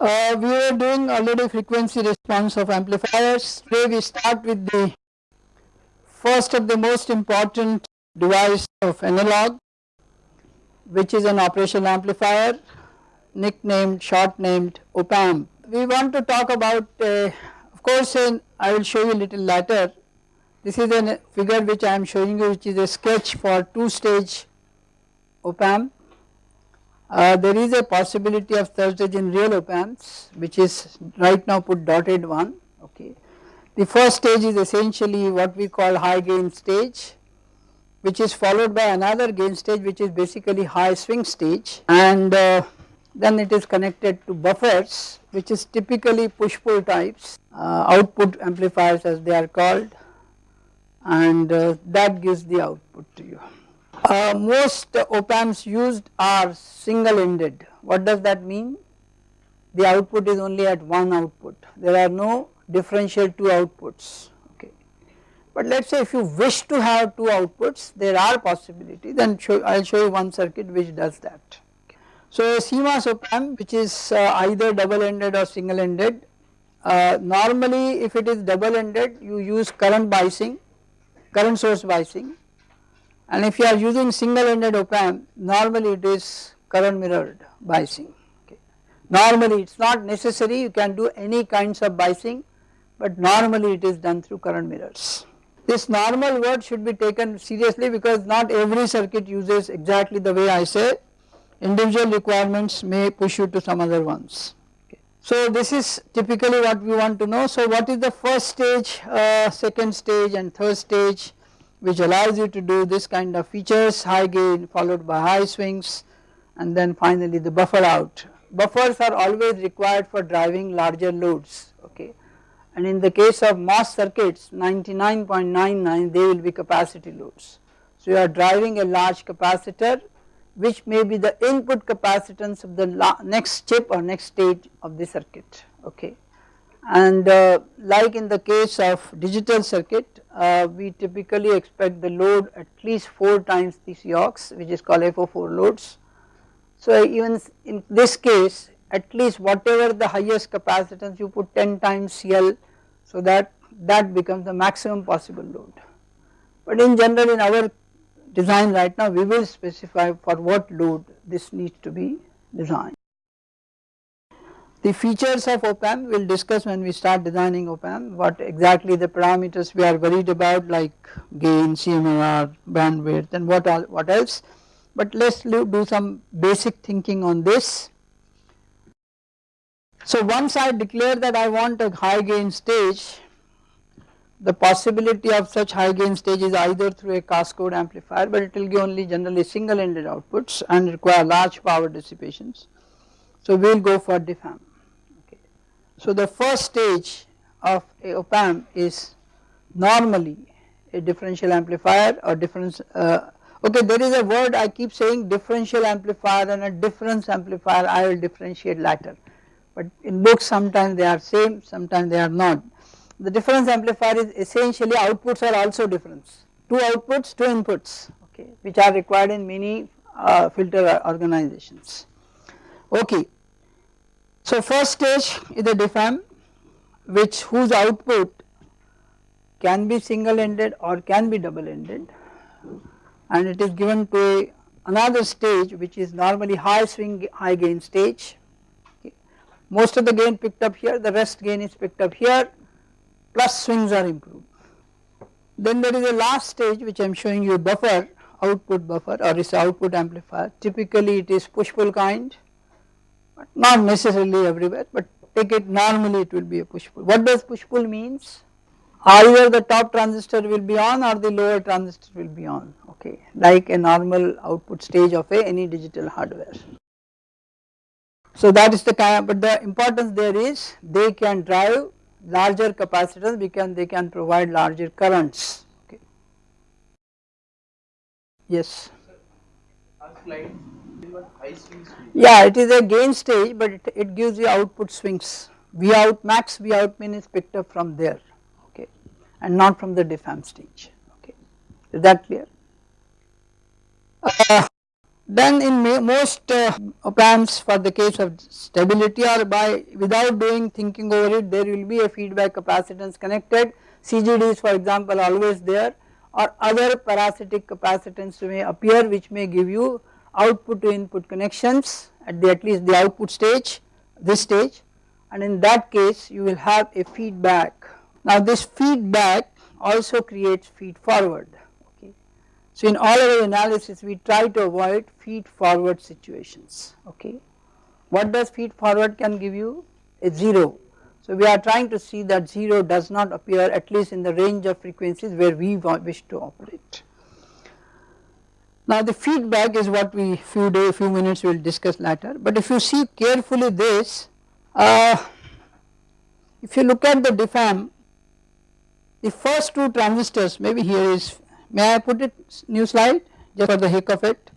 Uh, we are doing already frequency response of amplifiers. Today we start with the first of the most important device of analog which is an operational amplifier nicknamed short named op amp. We want to talk about uh, of course in, I will show you a little later this is a figure which I am showing you which is a sketch for two stage op amp. Uh, there is a possibility of third stage in real op amps which is right now put dotted one okay. The first stage is essentially what we call high gain stage which is followed by another gain stage which is basically high swing stage and uh, then it is connected to buffers which is typically push pull types uh, output amplifiers as they are called and uh, that gives the output to you. Uh, most op amps used are single ended what does that mean? The output is only at one output. There are no differential two outputs. Okay. But let us say if you wish to have two outputs there are possibilities. Then I will show you one circuit which does that. So a CMOS op amp which is uh, either double ended or single ended uh, normally if it is double ended you use current biasing current source biasing and if you are using single ended op amp normally it is current mirrored biasing okay. Normally it is not necessary you can do any kinds of biasing but normally it is done through current mirrors. This normal word should be taken seriously because not every circuit uses exactly the way I say individual requirements may push you to some other ones. So this is typically what we want to know. So what is the first stage, uh, second stage and third stage which allows you to do this kind of features high gain followed by high swings and then finally the buffer out. Buffers are always required for driving larger loads okay and in the case of MOS circuits 99.99 they will be capacity loads. So you are driving a large capacitor which may be the input capacitance of the next chip or next stage of the circuit okay. And uh, like in the case of digital circuit uh, we typically expect the load at least 4 times the COX which is called FO4 loads. So even in this case at least whatever the highest capacitance you put 10 times CL so that that becomes the maximum possible load. But in general in our design right now we will specify for what load this needs to be designed. The features of op amp we will discuss when we start designing op amp what exactly the parameters we are worried about like gain, CMRR, bandwidth and what all what else but let us do some basic thinking on this. So once I declare that I want a high gain stage the possibility of such high gain stage is either through a cascode amplifier but it will give only generally single ended outputs and require large power dissipations. So we will go for DFAM. So the first stage of a op amp is normally a differential amplifier or difference uh, okay there is a word I keep saying differential amplifier and a difference amplifier I will differentiate later but in books sometimes they are same sometimes they are not the difference amplifier is essentially outputs are also difference, two outputs, two inputs okay which are required in many uh, filter organizations. Okay. So first stage is the DFAM which whose output can be single ended or can be double ended and it is given to a, another stage which is normally high swing high gain stage okay. most of the gain picked up here the rest gain is picked up here plus swings are improved. Then there is a last stage which I am showing you buffer output buffer or is output amplifier typically it is push pull kind not necessarily everywhere but take it normally it will be a push pull. What does push pull means? Either the top transistor will be on or the lower transistor will be on okay like a normal output stage of a any digital hardware. So that is the kind but the importance there is they can drive larger capacitors because they can provide larger currents. Okay. Yes. Yeah, it is a gain stage, but it, it gives you output swings. V out max, V out min is picked up from there, okay, and not from the DFAM stage. Okay, is that clear? Uh, Then in most uh, op amps for the case of stability or by without doing thinking over it there will be a feedback capacitance connected CGD is for example always there or other parasitic capacitance may appear which may give you output to input connections at the at least the output stage this stage and in that case you will have a feedback. Now this feedback also creates feed forward okay. so in all our analysis we try to avoid feed forward situations okay. What does feed forward can give you? A 0. So we are trying to see that 0 does not appear at least in the range of frequencies where we wish to operate. Now the feedback is what we few day few minutes will discuss later but if you see carefully this uh, if you look at the DFAM the first two transistors maybe here is May I put it new slide just for the heck of it.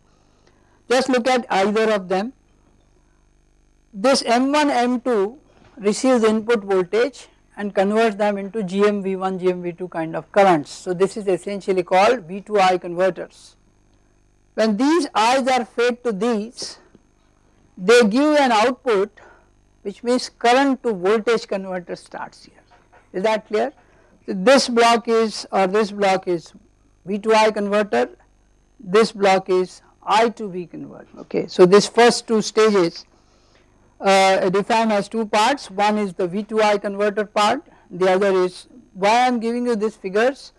Just look at either of them. This M1 M2 receives input voltage and converts them into GMV1 GMV2 kind of currents. So this is essentially called V2I converters. When these I's are fed to these they give an output which means current to voltage converter starts here. Is that clear? So this block is or this block is V to I converter this block is I to V converter okay. So this first two stages uh, a DFAM has two parts one is the V to I converter part the other is why I am giving you these figures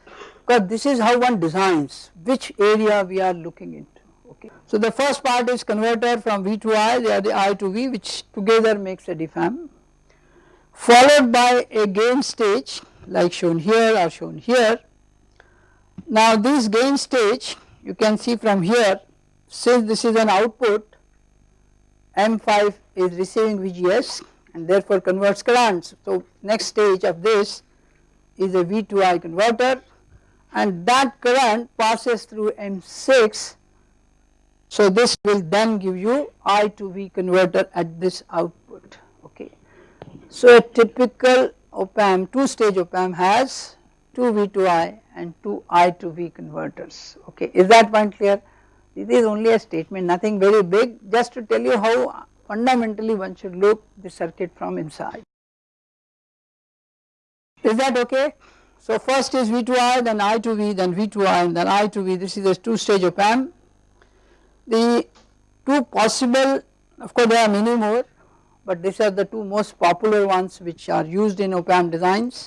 because this is how one designs which area we are looking into okay. So the first part is converter from V to I they are the I to V which together makes a DFAM followed by a gain stage like shown here or shown here now this gain stage you can see from here since this is an output M5 is receiving VGS and therefore converts currents. So next stage of this is a V2I converter and that current passes through M6 so this will then give you I to V converter at this output okay. So a typical op amp two stage op amp has two V2I and two I to V converters okay? Is that point clear? This is only a statement nothing very big just to tell you how fundamentally one should look the circuit from inside. Is that okay so first is V to I then I to V then V to I and then I to V this is a two stage op amp the two possible of course there are many more but these are the two most popular ones which are used in op amp designs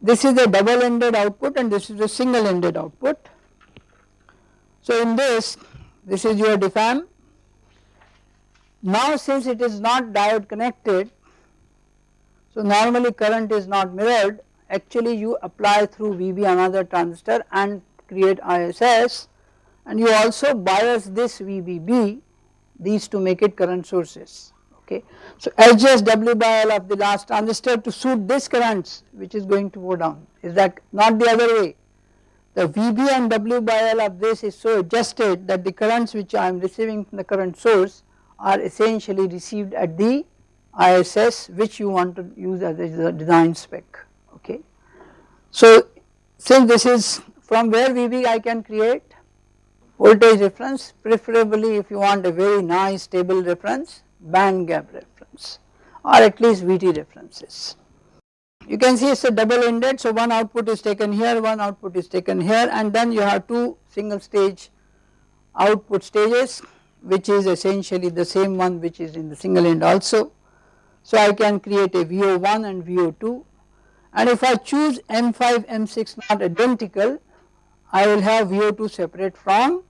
this is a double ended output and this is a single ended output. So in this, this is your DFAM. Now since it is not diode connected, so normally current is not mirrored, actually you apply through VB another transistor and create ISS and you also bias this VBB these to make it current sources okay. So adjust W by L of the last transistor to suit this currents which is going to go down is that not the other way. The VB and W by L of this is so adjusted that the currents which I am receiving from the current source are essentially received at the ISS which you want to use as a design spec. So since this is from where VB I can create voltage reference preferably if you want a very nice stable reference band gap reference or at least VT references. You can see it is a double ended so one output is taken here one output is taken here and then you have two single stage output stages which is essentially the same one which is in the single end also. So I can create a VO1 and VO2 and if I choose M5 M6 not identical I will have VO2 separate from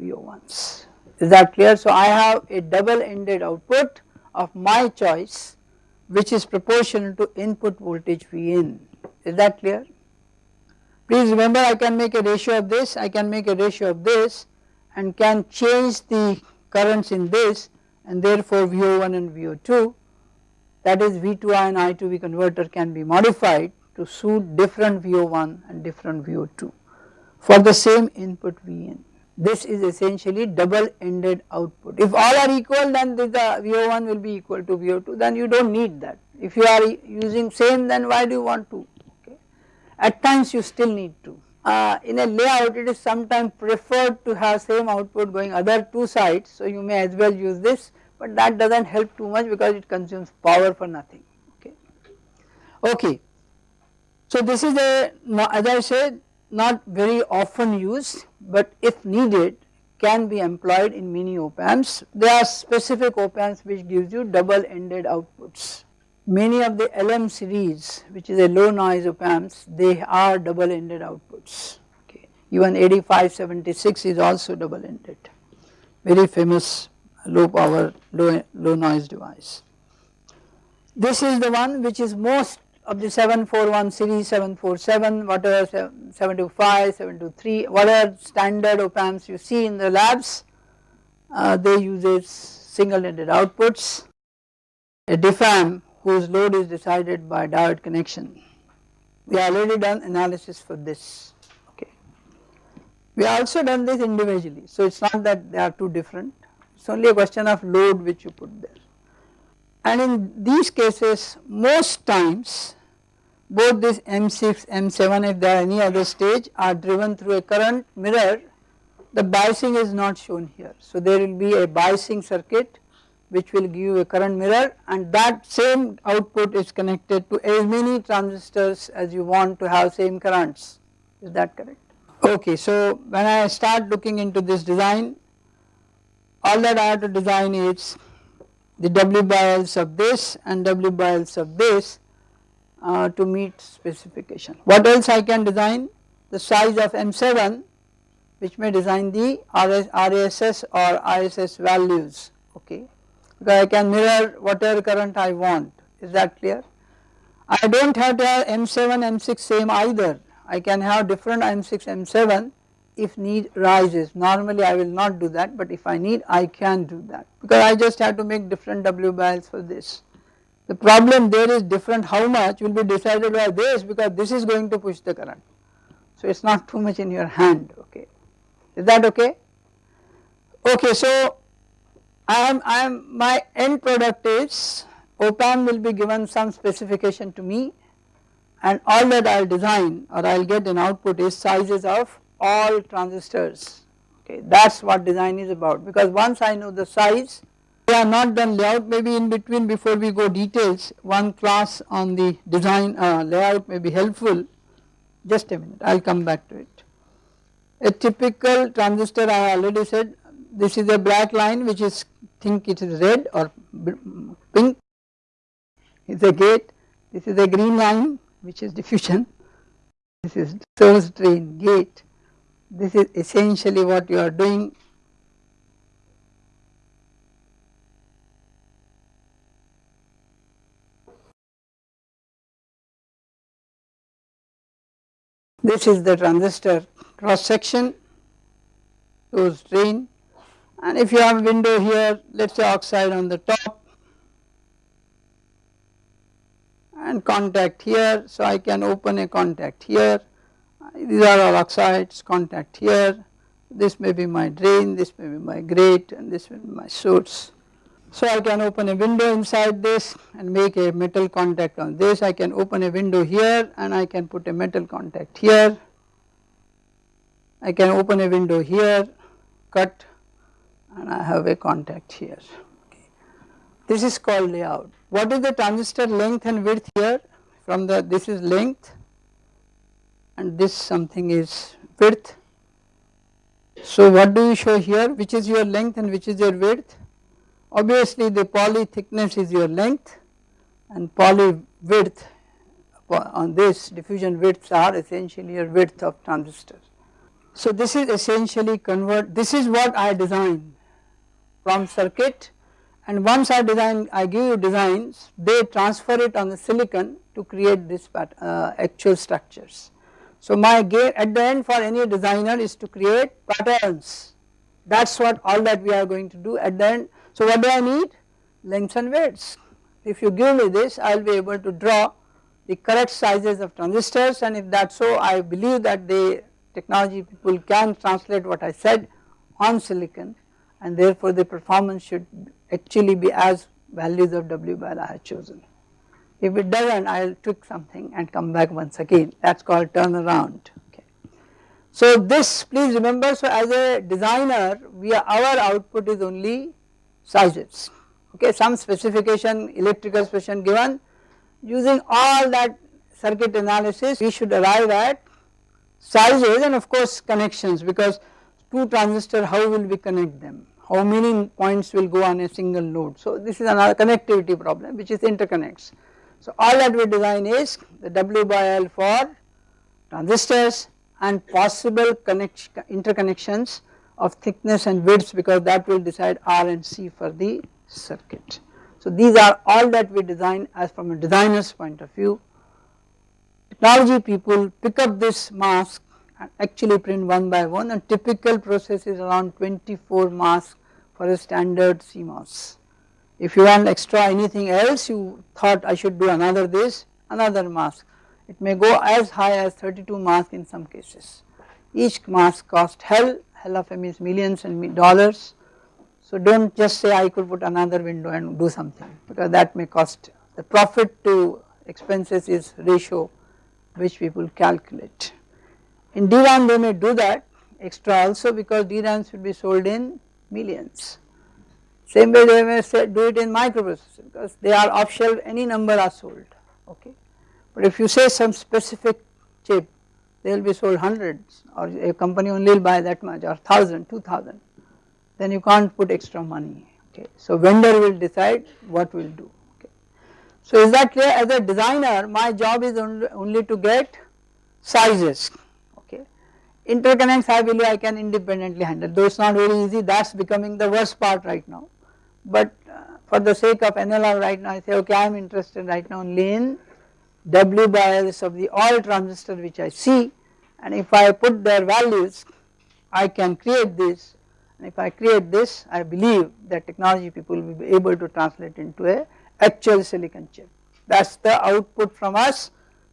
VO1s is that clear. So I have a double ended output of my choice which is proportional to input voltage V in is that clear. Please remember I can make a ratio of this, I can make a ratio of this and can change the currents in this and therefore VO1 and VO2 that is V2I and I2V converter can be modified to suit different VO1 and different VO2 for the same input Vn. this is essentially double ended output. If all are equal then the VO1 will be equal to VO2 then you do not need that. If you are using same then why do you want to okay. At times you still need to uh, in a layout it is sometimes preferred to have same output going other two sides so you may as well use this but that does not help too much because it consumes power for nothing okay. Okay. So this is a as I said not very often used but if needed can be employed in mini op amps. There are specific op amps which gives you double ended outputs many of the LM series which is a low noise op amps they are double ended outputs okay. Even 8576 is also double ended very famous low power low, low noise device. This is the one which is most of the 741 series 747 whatever 725 723 whatever standard op amps you see in the labs uh, they use single ended outputs. A DIFAM whose load is decided by diode connection. We have already done analysis for this okay. We also done this individually so it is not that they are two different it is only a question of load which you put there. And in these cases most times both this M6, M7 if there are any other stage are driven through a current mirror the biasing is not shown here. So there will be a biasing circuit which will give you a current mirror and that same output is connected to as many transistors as you want to have same currents is that correct. Okay so when I start looking into this design all that I have to design is the W by bias of this and W by bias of this uh, to meet specification. What else I can design? The size of M7 which may design the RS, RASS or ISS values okay because I can mirror whatever current I want is that clear. I do not have to have M7 M6 same either I can have different M6 M7 if need rises normally I will not do that but if I need I can do that because I just have to make different W by Ls for this. The problem there is different how much will be decided by this because this is going to push the current. So it is not too much in your hand okay is that okay. Okay so I am, I am my end product is op amp will be given some specification to me and all that I will design or I will get an output is sizes of all transistors. Okay that is what design is about. Because once I know the size we are not done layout maybe in between before we go details one class on the design uh, layout may be helpful. Just a minute I will come back to it. A typical transistor I already said this is a black line which is think it is red or pink. Is a gate. This is a green line which is diffusion. This is source drain gate this is essentially what you are doing. This is the transistor cross section source drain. And if you have window here let us say oxide on the top and contact here. So I can open a contact here these are all oxides contact here this may be my drain this may be my grate and this will be my source. So I can open a window inside this and make a metal contact on this I can open a window here and I can put a metal contact here I can open a window here cut and I have a contact here. Okay. This is called layout. What is the transistor length and width here? From the this is length and this something is width. So what do you show here? Which is your length and which is your width? Obviously the poly thickness is your length and poly width on this diffusion widths are essentially your width of transistor. So this is essentially convert this is what I design from circuit and once I design I give you designs they transfer it on the silicon to create this uh, actual structures. So my at the end for any designer is to create patterns that is what all that we are going to do at the end. So what do I need? Lengths and widths. If you give me this I will be able to draw the correct sizes of transistors and if that so I believe that the technology people can translate what I said on silicon and therefore the performance should actually be as values of W bar I have chosen. If it does not I will tweak something and come back once again that is called turnaround okay. So this please remember so as a designer we are, our output is only sizes okay some specification electrical specification given using all that circuit analysis we should arrive at sizes and of course connections because two transistor how will we connect them how many points will go on a single node. So this is another connectivity problem which is interconnects. So all that we design is the W by L for transistors and possible connect interconnections of thickness and widths because that will decide R and C for the circuit. So these are all that we design as from a designer's point of view. Technology people pick up this mask and actually print one by one and typical process is around 24 masks for a standard CMOS. If you want extra anything else you thought I should do another this, another mask. It may go as high as 32 masks in some cases. Each mask cost hell, hell of a means millions and dollars. So do not just say I could put another window and do something because that may cost the profit to expenses is ratio which people calculate. In DRAM they may do that extra also because DRAMs will be sold in millions. Same way they may say do it in microprocessor because they are off shelf any number are sold okay. But if you say some specific chip they will be sold hundreds or a company only will buy that much or thousand, two thousand then you can't put extra money okay. So vendor will decide what will do okay. So is that clear as a designer my job is only, only to get sizes okay. Interconnects I believe I can independently handle though it is not very easy that is becoming the worst part right now. But uh, for the sake of NLR right now I say okay I am interested right now only in W by Ls of the all transistor which I see. And if I put their values I can create this. And if I create this I believe that technology people will be able to translate into a actual silicon chip. That is the output from us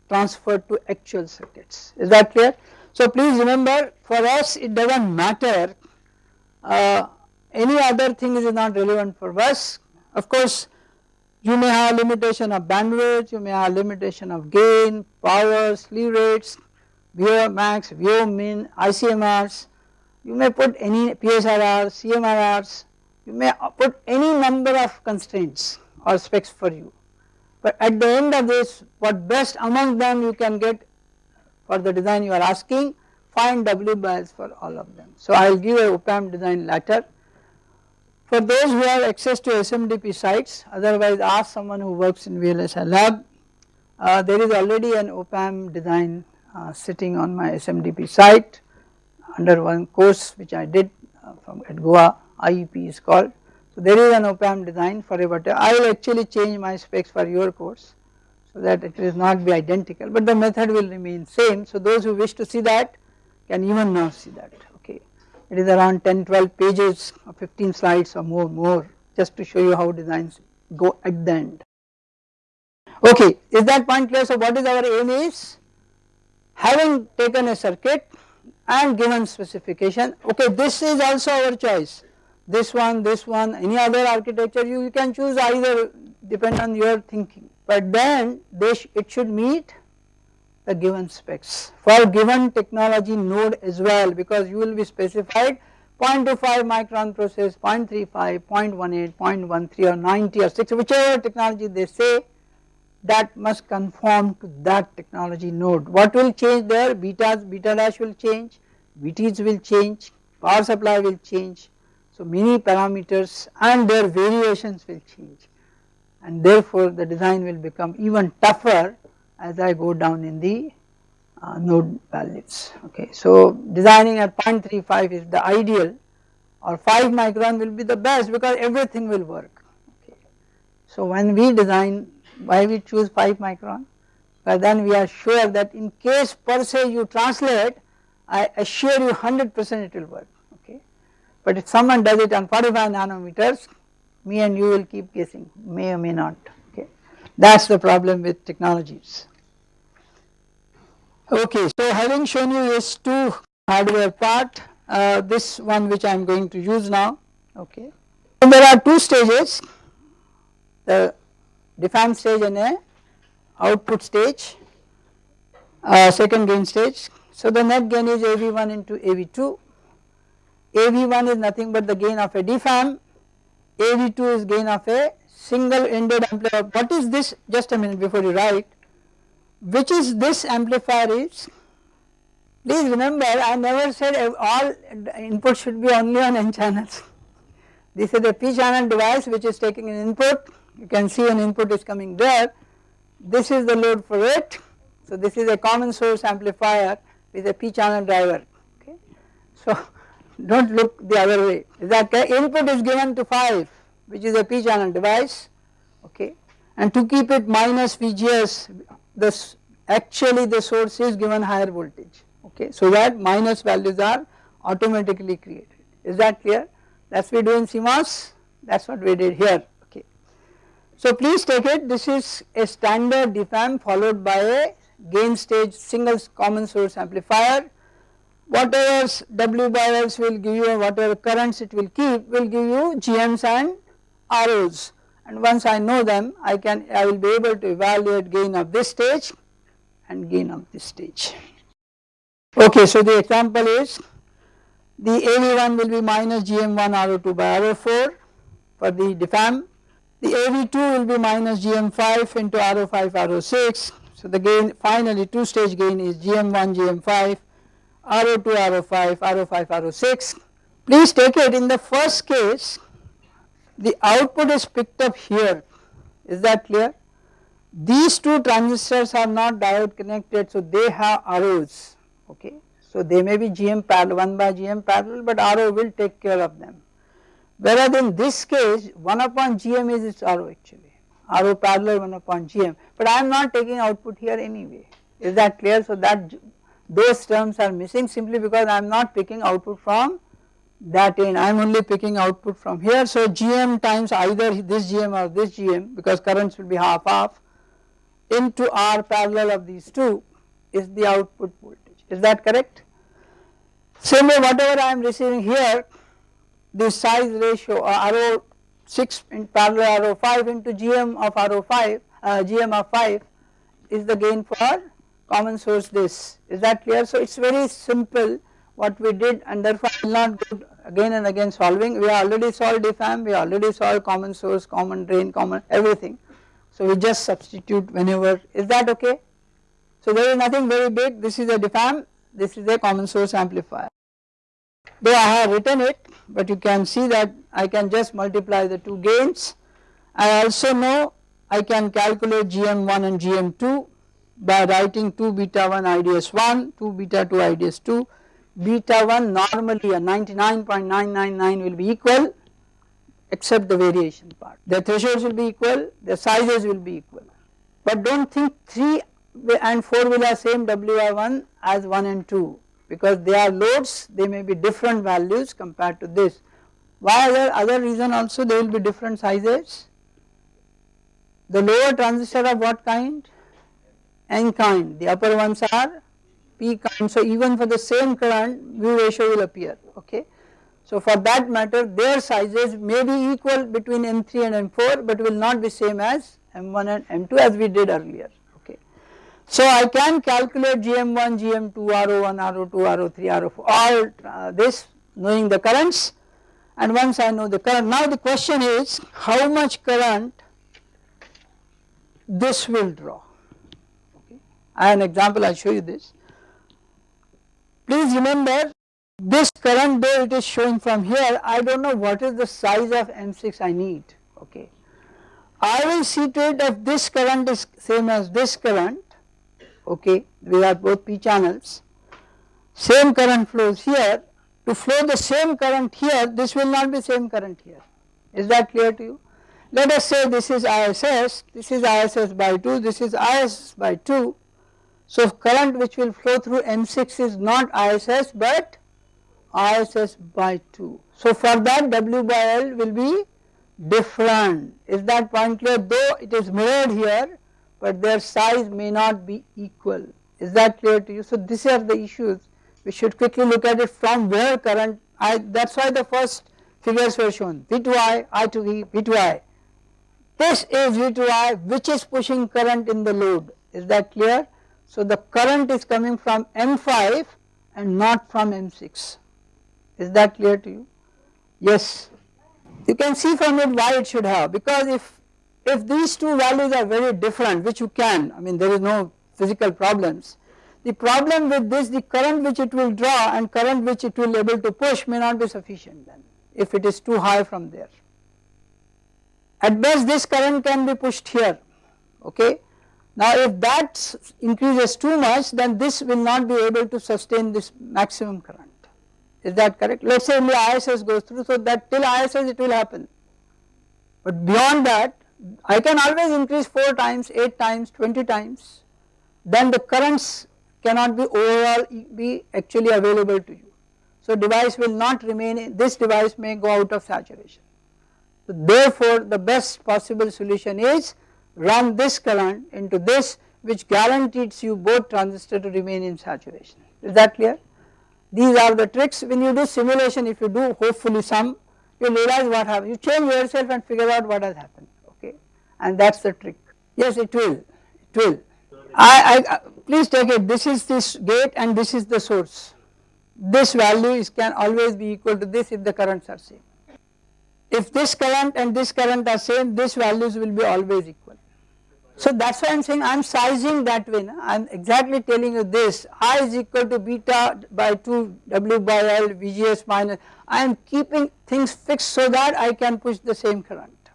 transferred to actual circuits. Is that clear. So please remember for us it does not matter uh, any other thing is not relevant for us. Of course you may have limitation of bandwidth, you may have limitation of gain, power, slew rates, VO max, VO min, ICMRs, you may put any PSRRs, CMRRs, you may put any number of constraints or specs for you. But at the end of this what best among them you can get for the design you are asking find W by Ls for all of them. So I will give a op-amp design later. For those who have access to SMDP sites otherwise ask someone who works in VLSI lab uh, there is already an op-amp design uh, sitting on my SMDP site under one course which I did uh, from at Goa IEP is called. So there is an op-amp design for a I will actually change my specs for your course so that it will not be identical but the method will remain same. So those who wish to see that can even now see that. It is around 10 12 pages or 15 slides or more more just to show you how designs go at the end. Okay is that point clear? So what is our aim is having taken a circuit and given specification okay this is also our choice. This one this one any other architecture you, you can choose either depend on your thinking. But then sh it should meet the given specs. For given technology node as well because you will be specified 0.25 micron process 0.35 0.18 0.13 or 90 or 6 whichever technology they say that must conform to that technology node. What will change there? Betas beta dash will change VTs will change power supply will change. So many parameters and their variations will change. And therefore the design will become even tougher as I go down in the uh, node values okay. So designing at 0.35 is the ideal or 5 micron will be the best because everything will work okay. So when we design why we choose 5 micron but then we are sure that in case per se you translate I assure you 100 percent it will work okay. But if someone does it on 45 nanometers me and you will keep guessing may or may not okay that is the problem with technologies. Okay so having shown you this two hardware part uh, this one which I am going to use now okay. So there are two stages the DFAM stage and a output stage uh, second gain stage So the net gain is AV1 into AV2. AV1 is nothing but the gain of a DFAM, AV2 is gain of a single ended amplifier. What is this just a minute before you write which is this amplifier is please remember I never said all input should be only on n channels. This is a p channel device which is taking an input. You can see an input is coming there. This is the load for it. So this is a common source amplifier with a p channel driver. Okay? So do not look the other way. That input is given to 5 which is a p channel device. Okay? And to keep it minus VGS this actually the source is given higher voltage okay? So that minus values are automatically created. Is that clear? That is we do in CMOS that is what we did here okay. So please take it this is a standard DFAM followed by a gain stage single common source amplifier. Whatever W by will give you whatever currents it will keep will give you GMs and ROs and once I know them I can I will be able to evaluate gain of this stage and gain of this stage. Okay so the example is the AV1 will be minus GM1 RO2 by RO4 for the DFAM. The AV2 will be minus GM5 into RO5 RO6. So the gain finally two stage gain is GM1 GM5 RO2 RO5 RO5 RO6. Please take it in the first case the output is picked up here. Is that clear. These two transistors are not diode connected so they have ROs okay? So they may be GM parallel 1 by GM parallel but RO will take care of them. Whereas in this case 1 upon GM is its RO actually, RO parallel 1 upon GM but I am not taking output here anyway. Is that clear? So that those terms are missing simply because I am not picking output from that end I am only picking output from here so GM times either this GM or this GM because currents will be half half into R parallel of these two is the output voltage is that correct? Same way whatever I am receiving here the size ratio uh, RO 6 in parallel RO 5 into GM of RO 5 uh, GM of 5 is the gain for common source this is that clear. So it is very simple what we did and therefore I will not go again and again solving we already solved DFAM we already solved common source common drain common everything. So we just substitute whenever is that okay. So there is nothing very big this is a DFAM this is a common source amplifier. Though I have written it but you can see that I can just multiply the two gains. I also know I can calculate GM1 and GM2 by writing 2 beta 1 IDS 1, 2 beta 2 IDS 2, beta 1 normally a 99.999 will be equal except the variation part. The thresholds will be equal, the sizes will be equal. But do not think 3 and 4 will have same WI1 as 1 and 2 because they are loads they may be different values compared to this. Why other, other reason also they will be different sizes. The lower transistor of what kind? N kind, the upper ones are So even for the same current V ratio will appear okay. So for that matter their sizes may be equal between M3 and M4 but will not be same as M1 and M2 as we did earlier. okay. So I can calculate GM1, GM2, RO1, RO2, RO3, RO4 all uh, this knowing the currents and once I know the current now the question is how much current this will draw okay. I have an example I will show you this. Please remember this current though it is showing from here I do not know what is the size of M6 I need okay. I will see to it that this current is same as this current okay we have both p channels. Same current flows here to flow the same current here this will not be same current here. Is that clear to you? Let us say this is ISS this is ISS by 2 this is ISS by 2 so current which will flow through M6 is not ISS but ISS by 2 so for that W by L will be different. Is that point clear? Though it is mirrored here but their size may not be equal. Is that clear to you. So these are the issues. We should quickly look at it from where current I that is why the first figures were shown. V to I, I to V, V to I. This is V to I which is pushing current in the load. Is that clear. So the current is coming from M5 and not from M6 is that clear to you? Yes. You can see from it why it should have because if if these two values are very different which you can I mean there is no physical problems the problem with this the current which it will draw and current which it will able to push may not be sufficient then if it is too high from there. At best this current can be pushed here okay. Now if that increases too much then this will not be able to sustain this maximum current is that correct let us say only ISS goes through so that till ISS it will happen but beyond that I can always increase 4 times 8 times 20 times then the currents cannot be overall be actually available to you. So device will not remain this device may go out of saturation. So therefore the best possible solution is run this current into this which guarantees you both transistor to remain in saturation. Is that clear. These are the tricks. When you do simulation if you do hopefully some you realize what happened. You change yourself and figure out what has happened okay? And that is the trick. Yes it will. It will. I, I uh, please take it. This is this gate and this is the source. This value is can always be equal to this if the currents are same. If this current and this current are same this values will be always equal so that is why I am saying I am sizing that way. I am exactly telling you this I is equal to beta by 2 W by L VGS minus. I am keeping things fixed so that I can push the same current.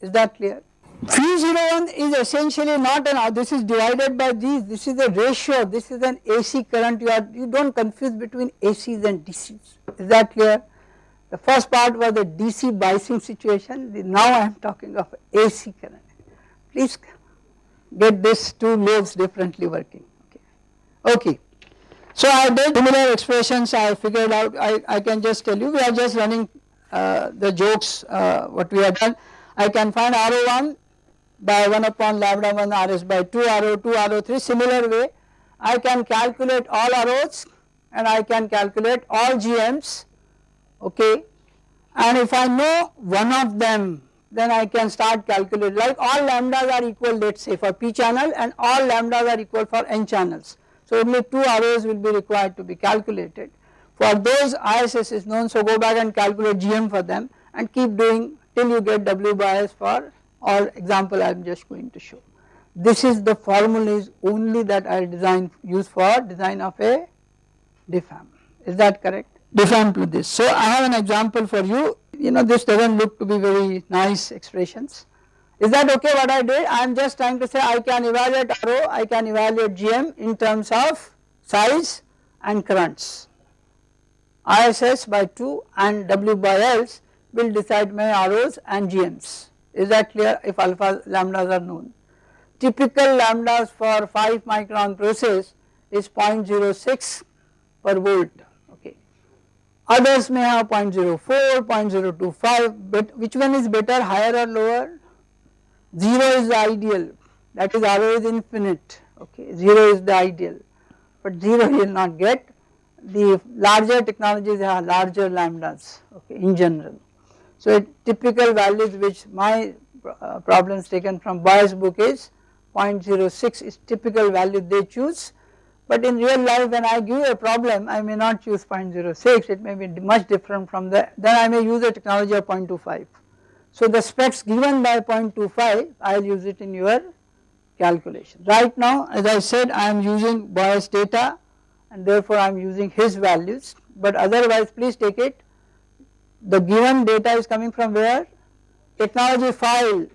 Is that clear? Phi01 is essentially not an this is divided by these this is a ratio this is an AC current. You are you do not confuse between ACs and DCs is that clear. The first part was the DC biasing situation. Now I am talking of AC current. Please get this two lobes differently working. Okay. okay. So I did similar expressions. I figured out I, I can just tell you we are just running uh, the jokes uh, what we have done. I can find RO1 by 1 upon lambda 1 Rs by 2 RO 2 RO 3 similar way. I can calculate all ROs and I can calculate all GMs okay. And if I know one of them then I can start calculating like all lambdas are equal let us say for p channel and all lambdas are equal for n channels. So only 2 ROs will be required to be calculated for those ISS is known so go back and calculate GM for them and keep doing till you get W by Ls for or example I am just going to show. This is the formula is only that I design use for design of a DFAM is that correct DFAM to this. So I have an example for you you know this does not look to be very nice expressions is that okay what I did I am just trying to say I can evaluate RO I can evaluate GM in terms of size and currents ISS by 2 and W by Ls will decide my ROs and GMs is that clear if alpha lambdas are known. Typical lambdas for 5 micron process is 0.06 per volt. Others may have 0.04, 0.025 but which one is better higher or lower? 0 is the ideal. That is is infinite. Okay 0 is the ideal. But 0 you will not get. The larger technologies have larger lambdas okay in general. So typical values which my uh, problems taken from Boy's book is 0.06 is typical value they choose but in real life when I give a problem I may not choose 0.06 it may be much different from that then I may use a technology of 0.25. So the specs given by 0.25 I will use it in your calculation. Right now as I said I am using Boy's data and therefore I am using his values but otherwise please take it the given data is coming from where? Technology file.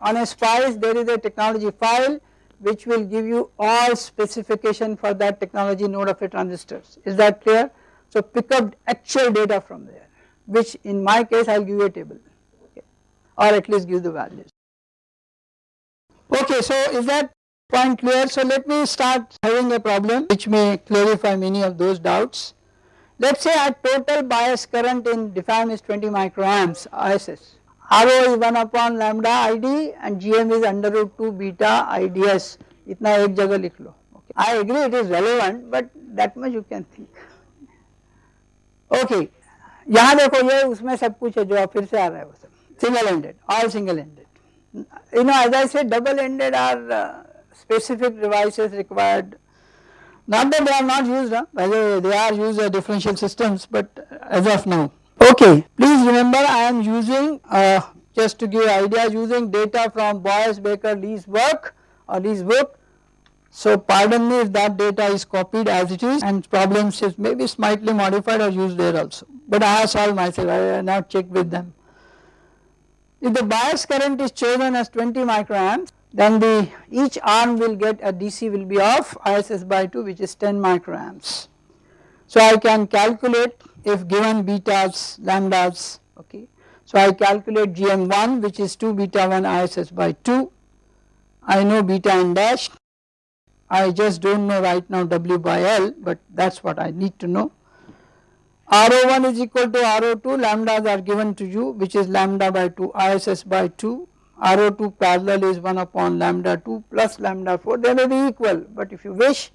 On a SPICE there is a technology file which will give you all specification for that technology node of a transistors. Is that clear? So pick up actual data from there which in my case I will give you a table okay, or at least give the values. Okay, so is that point clear? So let me start having a problem which may clarify many of those doubts. Let us say our total bias current in DFAM is 20 microamps ISS. R is one upon lambda I D and G M is under root two beta I D S इतना एक जगह लिख लो। I agree it is relevant but that much you can think okay यहाँ देखो ये उसमें सब कुछ है जो आप फिर से आ रहा है वो सब। Single ended all single ended you know as I say double ended are specific devices required not that they are not used, huh? they are used as differential systems, but as of now Okay, please remember I am using uh, just to give idea using data from Boyce Baker Li's work or Li's book. So pardon me if that data is copied as it is and problems is maybe slightly modified or used there also but I have solved myself I have not checked with them. If the bias current is chosen as 20 microamps then the each arm will get a DC will be of ISS by 2 which is 10 microamps. So I can calculate if given betas lambdas okay. So I calculate GM1 which is 2 beta 1 ISS by 2 I know beta n dash. I just do not know right now W by L but that is what I need to know. RO1 is equal to RO2 lambdas are given to you which is lambda by 2 ISS by 2 RO2 parallel is 1 upon lambda 2 plus lambda 4 they may be equal but if you wish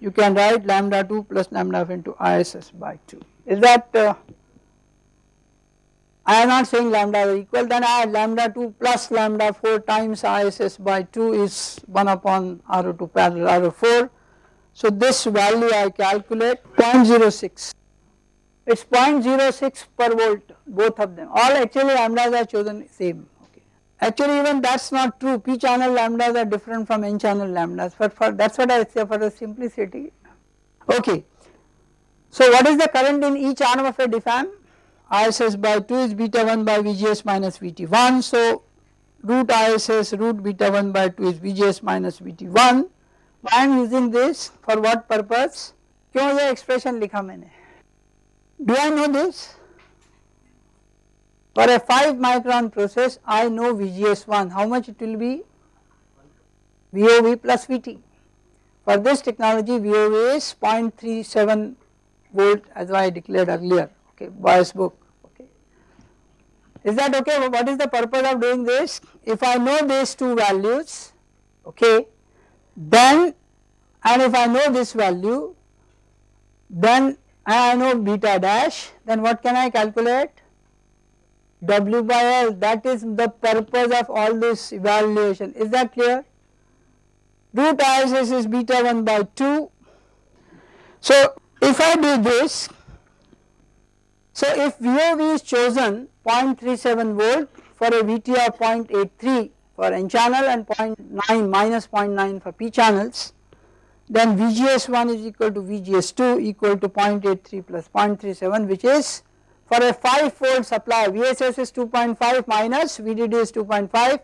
you can write lambda 2 plus lambda into ISS by 2 is that uh, I am not saying lambda is equal then I lambda 2 plus lambda 4 times ISS by 2 is 1 upon RO2 parallel RO4. So this value I calculate 0.06 it is 0.06 per volt both of them all actually lambdas are chosen same. Actually even that is not true p channel lambdas are different from n channel lambdas but for that is what I say for the simplicity okay. So what is the current in each arm of a DFAM? ISS by 2 is beta 1 by VGS minus VT1 so root ISS root beta 1 by 2 is VGS minus VT1 why I am using this for what purpose क्यों ये expression लिखा मैंने do I know this for a 5 micron process I know VGS1 how much it will be VOV plus VT for this technology VOV is 0.37 as I declared earlier okay Boyce book okay. Is that okay? What is the purpose of doing this? If I know these two values okay then and if I know this value then I know beta dash then what can I calculate? W by L that is the purpose of all this evaluation. Is that clear? Root ISS is beta 1 by 2 so if I do this so if VOV is chosen 0.37 volt for a VT of 0.83 for N channel and 0.9 minus 0.9 for P channels then VGS1 is equal to VGS2 equal to 0.83 plus 0.37 which is for a 5 fold supply VSS is 2.5 minus VDD is 2.5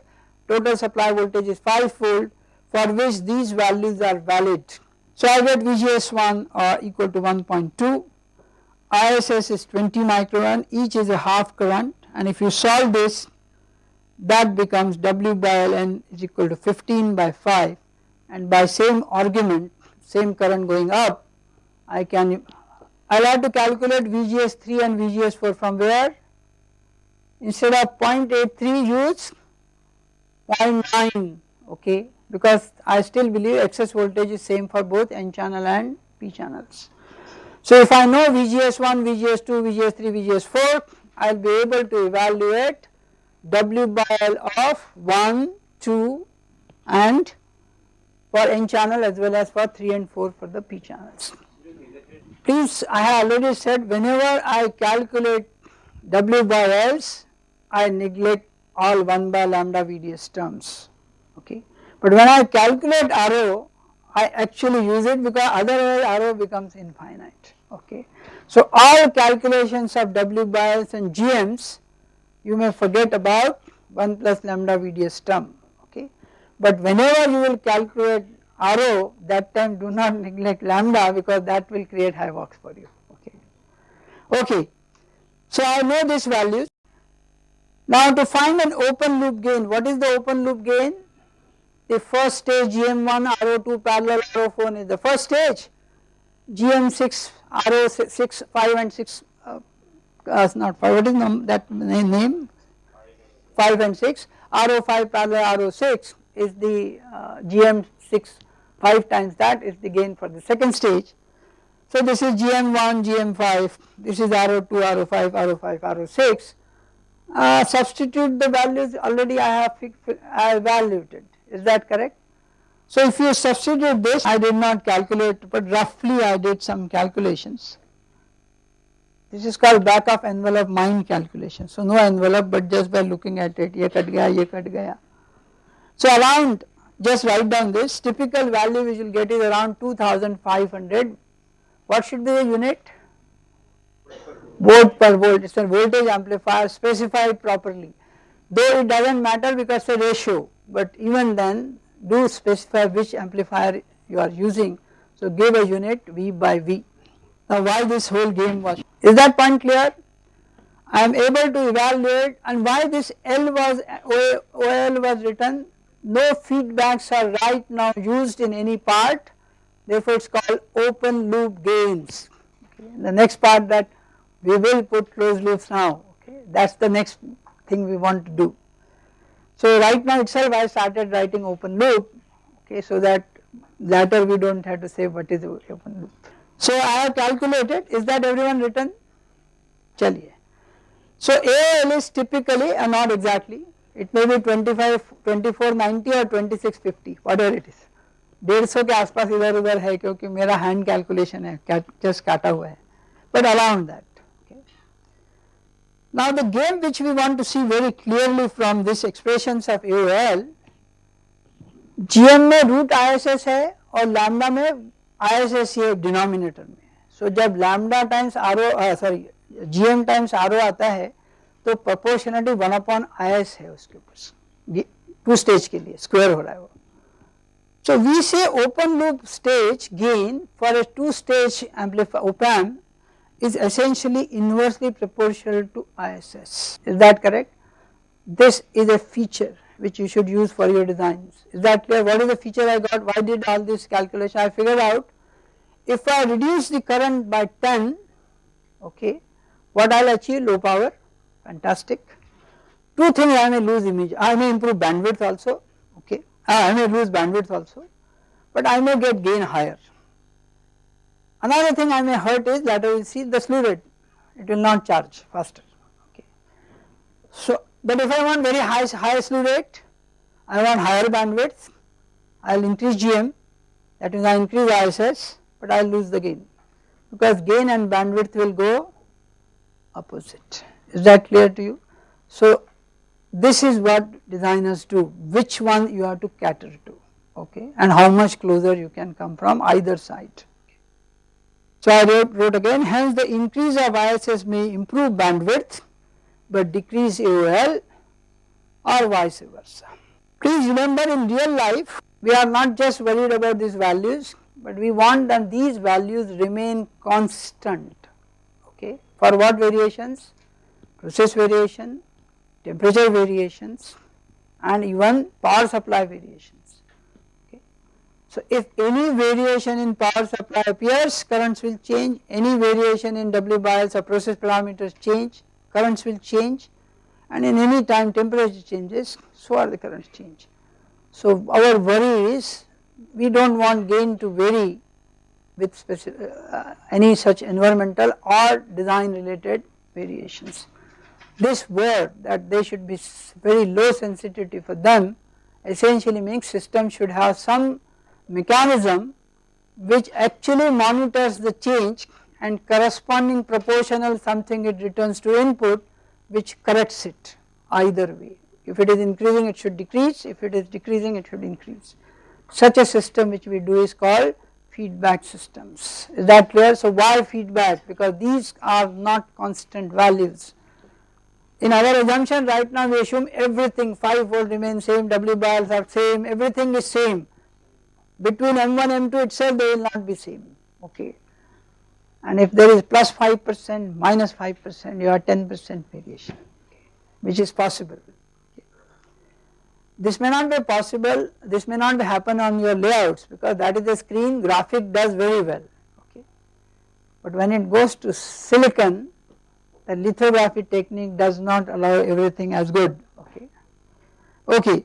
total supply voltage is 5 fold for which these values are valid. So I get VGS1 uh, equal to 1.2 ISS is 20 micron each is a half current. And if you solve this that becomes W by Ln is equal to 15 by 5 and by same argument same current going up I can I will have to calculate VGS3 and VGS4 from where? Instead of 0.83 use 0.9 okay because I still believe excess voltage is same for both N channel and P channels. So if I know VGS1, VGS2, VGS3, VGS4 I will be able to evaluate W by L of 1, 2 and for N channel as well as for 3 and 4 for the P channels. Please I have already said whenever I calculate W by L's I neglect all 1 by lambda VDS terms okay. But when I calculate RO I actually use it because otherwise RO becomes infinite okay. So all calculations of W by Ls and GMs you may forget about 1 plus lambda VDS term okay. But whenever you will calculate RO that time do not neglect lambda because that will create havoc for you okay. Okay. So I know these values. Now to find an open loop gain what is the open loop gain? The first stage GM1 RO2 parallel RO4 is the first stage. GM6 RO6 5 and 6 uh, uh, not 5 what is num that name 5 and 6 RO5 parallel RO6 is the uh, GM6 5 times that is the gain for the second stage. So this is GM1 GM5 this is RO2 RO5 RO5 RO6 uh, substitute the values already I have evaluated is that correct? So if you substitute this I did not calculate but roughly I did some calculations. This is called back of envelope mind calculation. So no envelope but just by looking at it ye cut gaya ye cut gaya. So around just write down this typical value which you will get is around 2500 what should be the unit volt per volt it is a voltage amplifier specified properly though it does not matter because the ratio but even then do specify which amplifier you are using so give a unit V by V. Now why this whole game was is that point clear I am able to evaluate and why this L was OL was written no feedbacks are right now used in any part therefore it is called open loop gains okay. the next part that we will put closed loops now okay that is the next thing we want to do. So right now itself I started writing open loop okay so that later we do not have to say what is open loop. So I have calculated is that everyone written chaliye. So AL is typically uh, not exactly it may be 25 2490 or 2650 whatever it is डेढ़ सौ के आसपास इधर उधर है क्योंकि मेरा hand calculation है जस्ट काटा हुआ है but around that Now the game which we want to see very clearly from this expressions of AOL, GM में root ISS है और lambda में ISS ये denominator में So जब lambda times RO uh, sorry GM times RO आता है तो proportionality 1 upon IS है उसके ऊपर टू स्टेज के लिए स्क्वायर हो रहा है वो So we say open loop stage gain for a two stage amplifier op amp is essentially inversely proportional to ISS is that correct? This is a feature which you should use for your designs. Is that clear? What is the feature I got? Why did all this calculation? I figured out if I reduce the current by 10 okay what I will achieve? Low power. Fantastic. Two things I may lose image. I may improve bandwidth also Ah, I may lose bandwidth also but I may get gain higher. Another thing I may hurt is that I will see the slew rate it will not charge faster okay. So but if I want very high high slew rate I want higher bandwidth I will increase GM that means I increase ISS but I will lose the gain because gain and bandwidth will go opposite is that clear to you. So this is what designers do which one you have to cater to okay and how much closer you can come from either side. So I wrote, wrote again hence the increase of ISS may improve bandwidth but decrease AOL or vice versa. Please remember in real life we are not just worried about these values but we want that these values remain constant okay for what variations process variation temperature variations and even power supply variations. So if any variation in power supply appears currents will change, any variation in W by Ls or process parameters change, currents will change. And in any time temperature changes so are the currents change. So our worry is we do not want gain to vary with uh, any such environmental or design related variations. This word that they should be very low sensitivity for them essentially means system should have some mechanism which actually monitors the change and corresponding proportional something it returns to input which corrects it either way. If it is increasing it should decrease, if it is decreasing it should increase. Such a system which we do is called feedback systems. Is that clear? So why feedback? Because these are not constant values in our assumption right now we assume everything 5 volt remains same, W bars are same, everything is same. Between M1 M2 itself they will not be same okay. And if there is plus 5 percent minus 5 percent you have 10 percent variation okay, which is possible. This may not be possible, this may not happen on your layouts because that is the screen graphic does very well okay. But when it goes to silicon the lithography technique does not allow everything as good okay. Okay.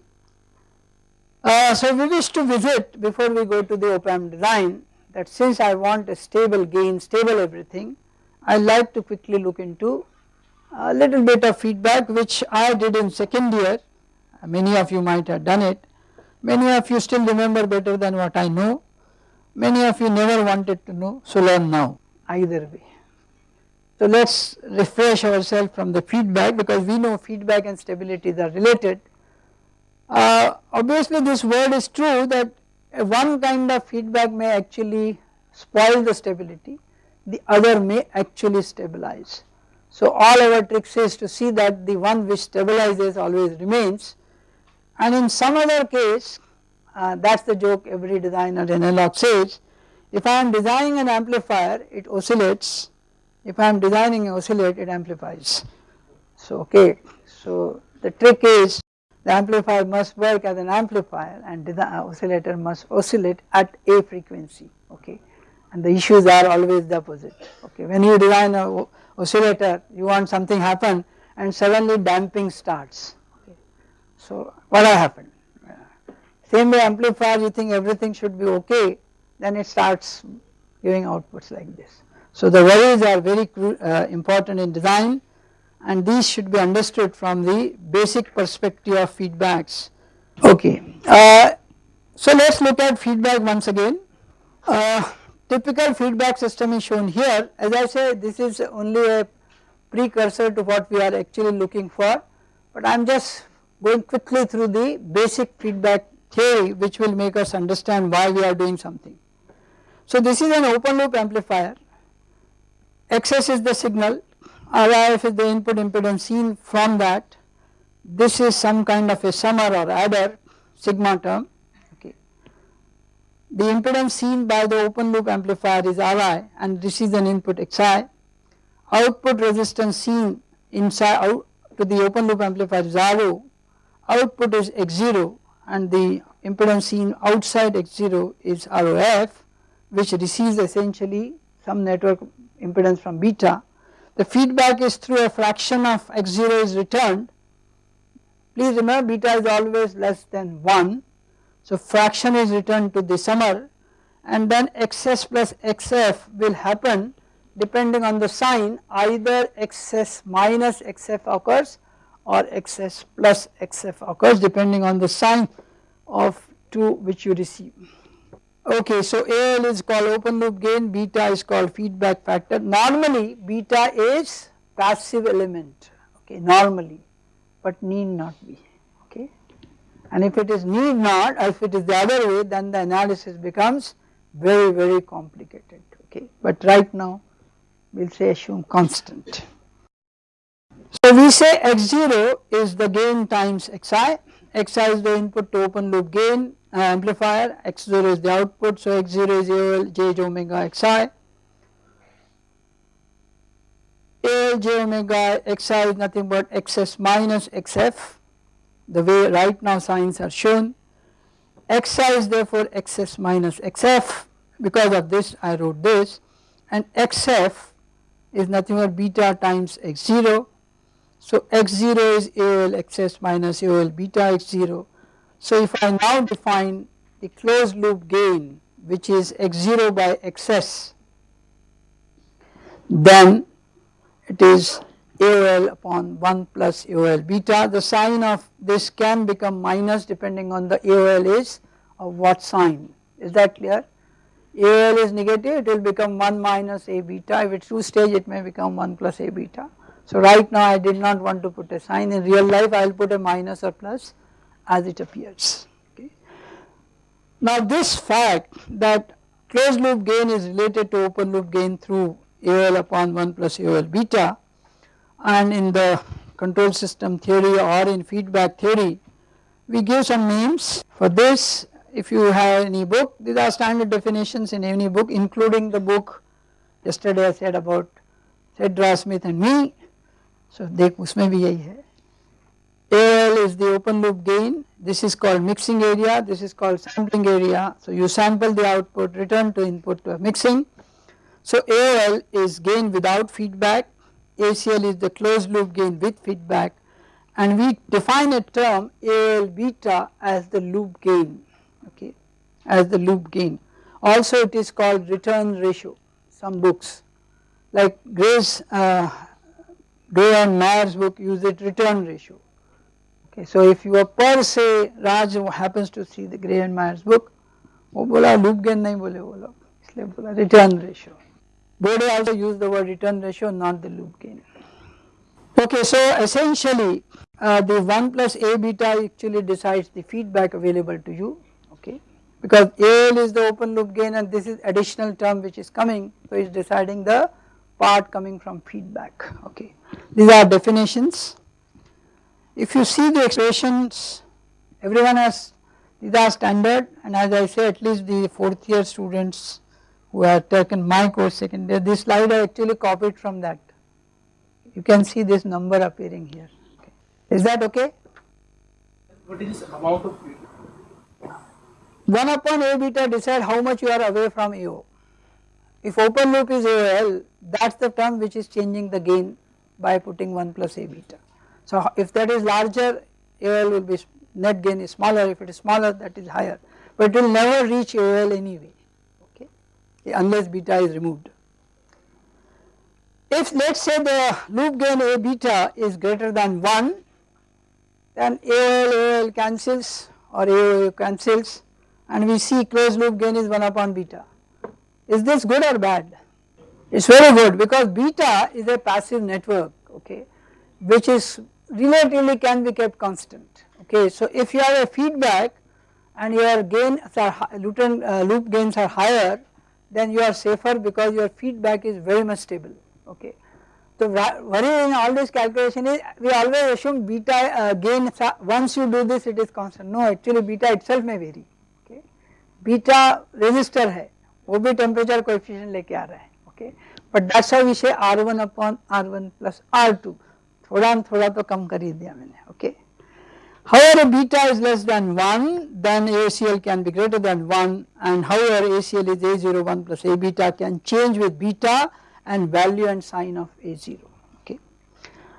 Uh, so we wish to visit before we go to the op amp design that since I want a stable gain, stable everything, I like to quickly look into a little bit of feedback which I did in second year, many of you might have done it. Many of you still remember better than what I know, many of you never wanted to know, so learn now either way. So let us refresh ourselves from the feedback because we know feedback and stability are related. Uh, obviously this word is true that one kind of feedback may actually spoil the stability, the other may actually stabilize. So all our tricks is to see that the one which stabilizes always remains and in some other case uh, that is the joke every designer in analog says if I am designing an amplifier it oscillates if I am designing an oscillator it amplifies. So okay so the trick is the amplifier must work as an amplifier and the oscillator must oscillate at a frequency okay? And the issues are always the opposite okay? When you design a oscillator you want something happen and suddenly damping starts okay? So what will happen? Same way amplifier you think everything should be okay then it starts giving outputs like this. So the worries are very uh, important in design and these should be understood from the basic perspective of feedbacks. Okay, uh, so let us look at feedback once again. Uh, typical feedback system is shown here as I say this is only a precursor to what we are actually looking for but I am just going quickly through the basic feedback theory which will make us understand why we are doing something. So this is an open loop amplifier, XS is the signal RIF is the input impedance seen from that this is some kind of a summer or adder sigma term okay. The impedance seen by the open loop amplifier is Ri and this is an input Xi. Output resistance seen inside out to the open loop amplifier is RO. Output is X0 and the impedance seen outside X0 is ROF which receives essentially some network impedance from beta the feedback is through a fraction of x0 is returned. Please remember beta is always less than 1. So fraction is returned to the summer and then xs plus xf will happen depending on the sign either xs minus xf occurs or xs plus xf occurs depending on the sign of 2 which you receive. Okay, so AL is called open loop gain, beta is called feedback factor. Normally beta is passive element, okay, normally, but need not be, okay. And if it is need not, or if it is the other way, then the analysis becomes very, very complicated, okay. But right now, we will say assume constant. So we say x0 is the gain times xi, xi is the input to open loop gain, amplifier x0 is the output so x0 is AL j is omega xi AL j omega xi is nothing but xs minus xf the way right now signs are shown. Xi is therefore xs minus xf because of this I wrote this and xf is nothing but beta times x0 so x0 is AL xs minus AL beta x0 so if I now define the closed loop gain which is x0 by xs then it is AOL upon 1 plus AOL beta. The sign of this can become minus depending on the AOL is of what sign. Is that clear? AOL is negative it will become 1 minus A beta. If it is 2 stage it may become 1 plus A beta. So right now I did not want to put a sign. In real life I will put a minus or plus as it appears. Okay. Now this fact that closed loop gain is related to open loop gain through AOL upon 1 plus AOL beta and in the control system theory or in feedback theory we give some names for this if you have any book these are standard definitions in any book including the book yesterday I said about Sedra Smith and me so देखो उसमें भी यही है AL is the open loop gain, this is called mixing area, this is called sampling area. So you sample the output, return to input to mixing. So AL is gain without feedback, ACL is the closed loop gain with feedback and we define a term AL beta as the loop gain, okay, as the loop gain. Also it is called return ratio, some books like Gray's, uh, Gray and Meyer's book use it return ratio Okay, so if you are per se Raj happens to see the Gray and Meyer's book, वो बोला loop gain नहीं बोले वो लोग इसलिए बोला return ratio Bode also used the word return ratio not the loop gain. Okay, so essentially uh, the 1 plus A beta actually decides the feedback available to you okay because AL is the open loop gain and this is additional term which is coming so it is deciding the part coming from feedback okay. These are definitions. If you see the expressions everyone has these are standard and as I say at least the 4th year students who have taken my course second year this slide I actually copied from that. You can see this number appearing here okay. Is that okay? What is amount of 1 upon A beta decide how much you are away from AO. If open loop is AOL that is the term which is changing the gain by putting 1 plus A beta. So if that is larger AOL will be net gain is smaller if it is smaller that is higher but it will never reach AOL anyway okay unless beta is removed. If let us say the loop gain A beta is greater than 1 then AOL AOL cancels or AOA cancels and we see closed loop gain is 1 upon beta. Is this good or bad? It is very good because beta is a passive network okay which is relatively can be kept constant okay. So if you have a feedback and your gains are uh, loop gains are higher then you are safer because your feedback is very much stable okay. So worry in all this calculation is we always assume beta uh, gain once you do this it is constant no actually beta itself may vary okay. Beta resistor hai वो भी temperature coefficient लेके आ रहा है okay but that's how we say R1 upon R1 plus R2 थोड़ा थोड़ा तो कम कर ही दिया मैंने okay However, beta is less than 1 then ACL can be greater than 1 and however ACL is A01 plus A beta can change with beta and value and sign of A0 okay.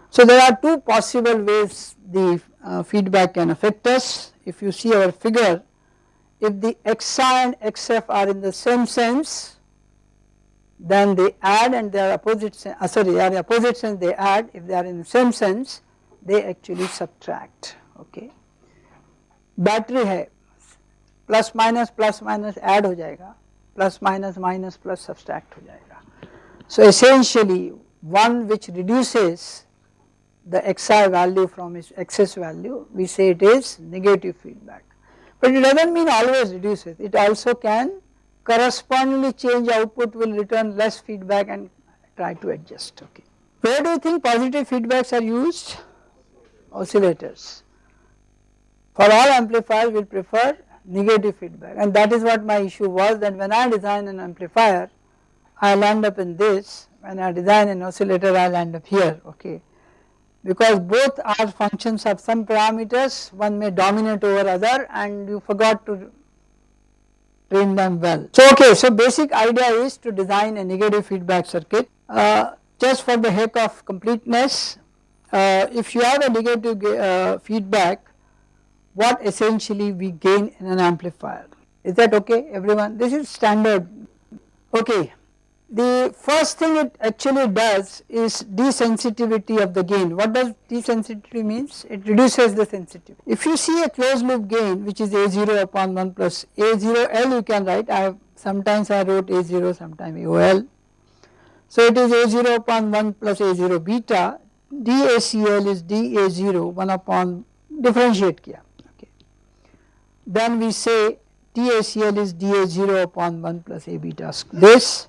So there are two possible ways the uh, feedback can affect us if you see our figure if the xi and xf are in the same sense then they add and they are opposite uh, sorry they are opposite sense they add if they are in the same sense they actually subtract okay. Battery hai plus minus plus minus add ho jayega plus minus minus plus subtract ho jayega so essentially one which reduces the xi value from its excess value we say it is negative feedback. But it doesn't mean always reduces it also can correspondingly change output will return less feedback and try to adjust okay. Where do you think positive feedbacks are used? Oscillators. For all amplifiers we prefer negative feedback and that is what my issue was that when I design an amplifier I will end up in this when I design an oscillator I will end up here okay because both are functions of some parameters one may dominate over other and you forgot to train them well. So okay so basic idea is to design a negative feedback circuit uh, just for the heck of completeness. Uh, if you have a negative uh, feedback what essentially we gain in an amplifier? Is that okay everyone? This is standard. Okay the first thing it actually does is desensitivity of the gain. What does desensitivity means? It reduces the sensitivity. If you see a closed loop gain which is A0 upon 1 plus A0L you can write, I have sometimes I wrote A0 sometimes AOL. So it is A0 upon 1 plus A0 beta, DACL is DA0 1 upon differentiate kiya okay. Then we say DACL is DA0 upon 1 plus A beta this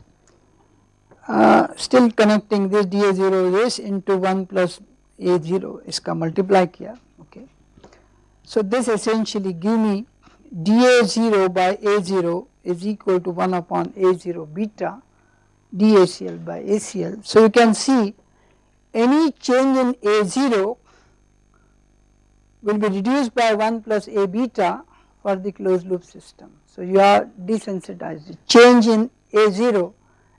uh, still connecting this dA0 is into 1 plus A0 iska multiply kiya okay. So this essentially give me dA0 by A0 is equal to 1 upon A0 beta dACL by ACL. So you can see any change in A0 will be reduced by 1 plus A beta for the closed loop system. So you are desensitized change in A0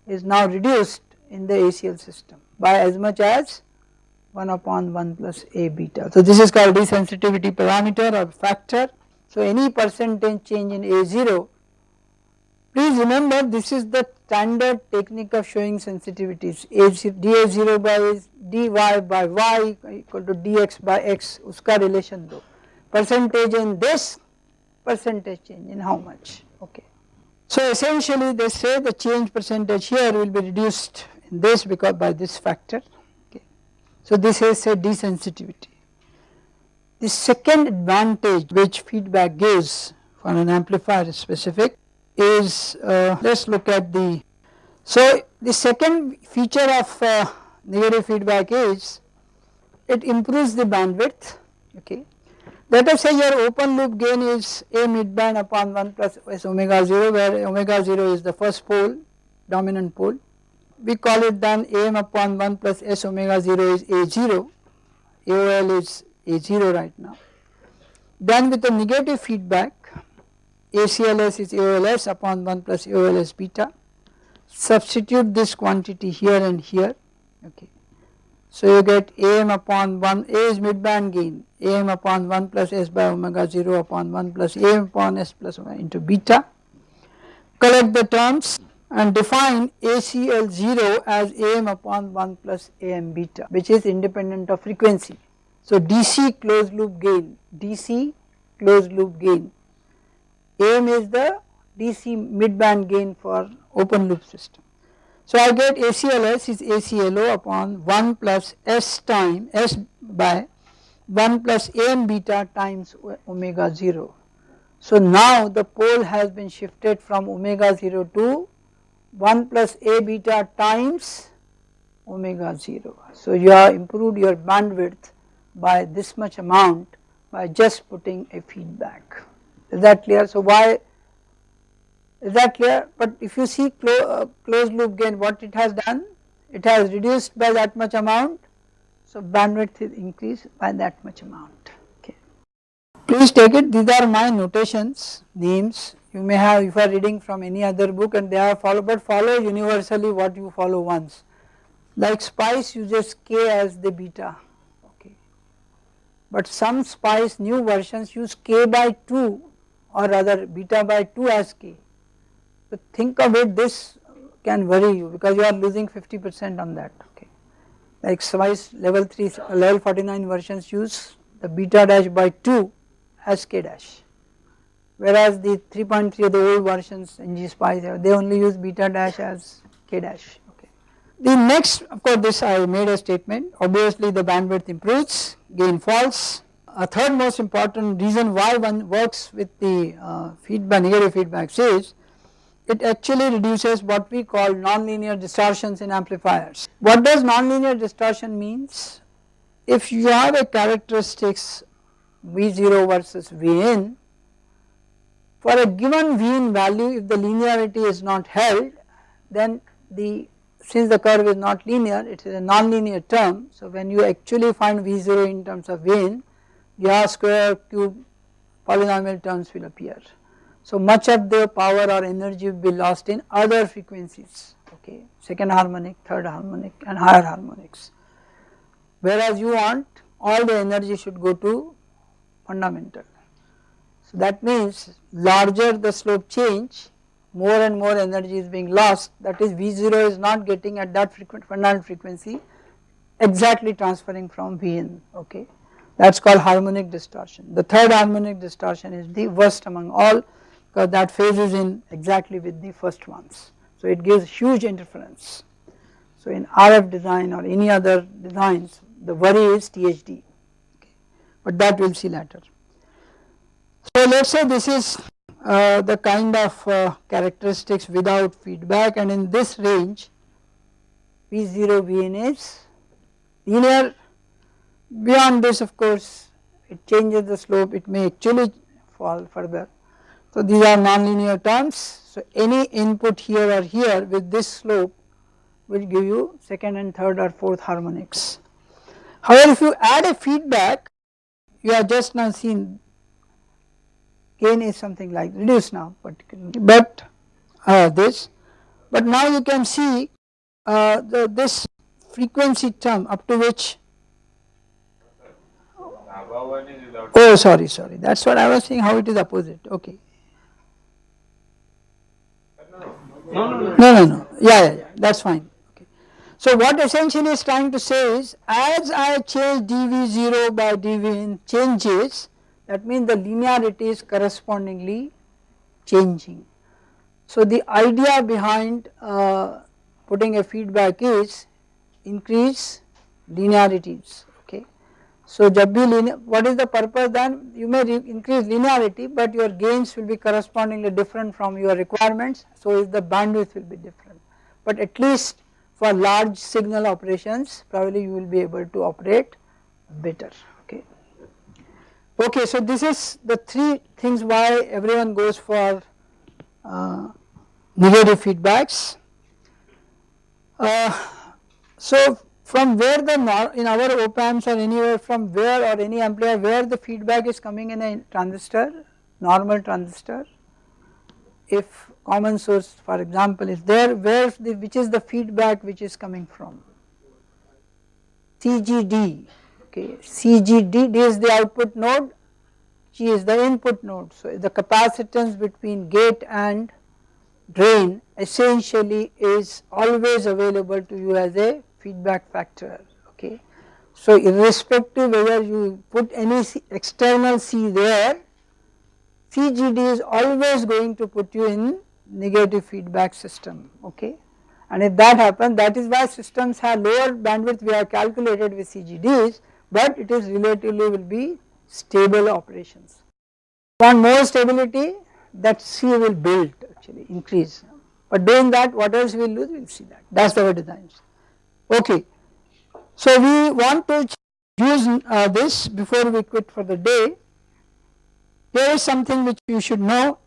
is now reduced in the ACL system by as much as 1 upon 1 plus A beta. So this is called desensitivity parameter or factor. So any percentage change in A0 Please remember this is the standard technique of showing sensitivities dA0 by dy by y equal to dx by x uska relation though percentage in this percentage change in how much okay. So essentially they say the change percentage here will be reduced in this because by this factor okay. So this is a desensitivity. The second advantage which feedback gives for an amplifier specific is uh, let us look at the so the second feature of uh, negative feedback is it improves the bandwidth okay let us say your open loop gain is a midband upon 1 plus s omega 0 where omega 0 is the first pole dominant pole. We call it then am upon 1 plus s omega 0 is a0, AOL is a0 right now. Then with the negative feedback ACLS is AOLS upon 1 plus AOLS beta. Substitute this quantity here and here okay. So you get AM upon 1 A is midband gain AM upon 1 plus S by omega 0 upon 1 plus AM upon S plus into beta. Collect the terms and define ACL 0 as AM upon 1 plus AM beta which is independent of frequency. So DC closed loop gain, DC closed loop gain AM is the DC midband gain for open loop system. So I get ACLS is ACLO upon 1 plus S time S by 1 plus AM beta times omega 0. So now the pole has been shifted from omega 0 to 1 plus A beta times omega 0. So you have improved your bandwidth by this much amount by just putting a feedback is that clear. So why is that clear? But if you see clo uh, closed loop gain what it has done? It has reduced by that much amount. So bandwidth is increased by that much amount. Okay. Please take it. These are my notations names. You may have if you are reading from any other book and they are follow but follow universally what you follow once. Like spice uses k as the beta. Okay. But some spice new versions use k by 2 or rather beta by 2 as k. So think of it this can worry you because you are losing 50 percent on that okay. Like Spice level 3 level 49 versions use the beta dash by 2 as k dash whereas the 3.3 of the old versions ng spice they only use beta dash as k dash okay. The next of course this I made a statement obviously the bandwidth improves gain falls a third most important reason why one works with the uh, feedback negative feedbacks is it actually reduces what we call nonlinear distortions in amplifiers. What does nonlinear distortion means? If you have a characteristics V0 versus Vn for a given Vn value if the linearity is not held then the since the curve is not linear it is a nonlinear term so when you actually find V0 in terms of Vn your square cube polynomial terms will appear. So much of the power or energy will be lost in other frequencies okay second harmonic, third harmonic and higher harmonics whereas you want all the energy should go to fundamental. So that means larger the slope change more and more energy is being lost that is V0 is not getting at that frequent fundamental frequency exactly transferring from Vn okay that is called harmonic distortion. The third harmonic distortion is the worst among all because that phases in exactly with the first ones. So it gives huge interference. So in RF design or any other designs the worry is THD okay. but that we will see later. So let us say this is uh, the kind of uh, characteristics without feedback and in this range V0 Vn is linear Beyond this of course it changes the slope it may actually fall further. So these are nonlinear terms. So any input here or here with this slope will give you second and third or fourth harmonics. However if you add a feedback you have just now seen gain is something like reduced now particularly. But uh, this. But now you can see uh, the, this frequency term up to which Oh sorry sorry. That is what I was saying how it is opposite. Okay. No, no, no. No. Yeah, yeah, yeah. That's fine. Okay. So what essentially is trying to say is, as I change dv0 by dv changes, that means the linearity is correspondingly changing. So the idea behind uh, putting a feedback is increase linearities so jab bhi what is the purpose then you may increase linearity but your gains will be correspondingly different from your requirements so the bandwidth will be different. But at least for large signal operations probably you will be able to operate better okay. Okay so this is the three things why everyone goes for uh, negative feedbacks. Uh, so from where the in our op amps or anywhere from where or any amplifier where the feedback is coming in a transistor normal transistor. If common source for example is there where the which is the feedback which is coming from? CGD okay. CGD D is the output node G is the input node. So the capacitance between gate and drain essentially is always available to you as a feedback factor okay. So irrespective whether you put any C, external C there CGD is always going to put you in negative feedback system okay and if that happens that is why systems have lower bandwidth we have calculated with CGDs but it is relatively will be stable operations. Want more stability that C will build actually increase but doing that what else we will lose we will see that that is our designs. Okay. So we want to use uh, this before we quit for the day. Here is something which you should know.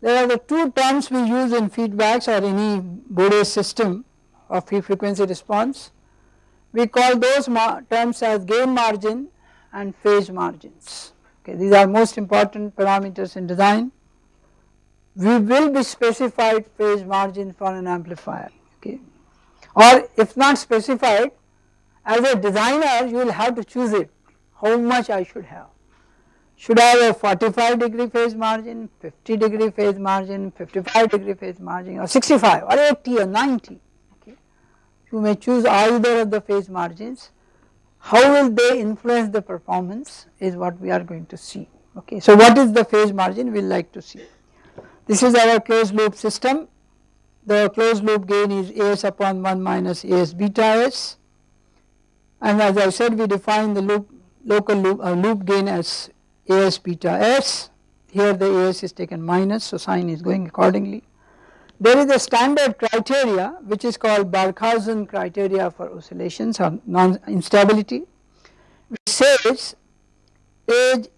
There are the two terms we use in feedbacks or any Bode system of frequency response. We call those terms as gain margin and phase margins. Okay, these are most important parameters in design. We will be specified phase margin for an amplifier. Okay or if not specified as a designer you will have to choose it how much I should have. Should I have a 45 degree phase margin, 50 degree phase margin, 55 degree phase margin or 65 or 80 or 90 okay. You may choose either of the phase margins. How will they influence the performance is what we are going to see okay. So what is the phase margin we will like to see. This is our closed loop system the closed loop gain is as upon 1 minus as beta s and as I said we define the loop local loop, uh, loop gain as as beta s here the as is taken minus so sign is going accordingly. There is a standard criteria which is called Barkhausen criteria for oscillations or non-instability which says aj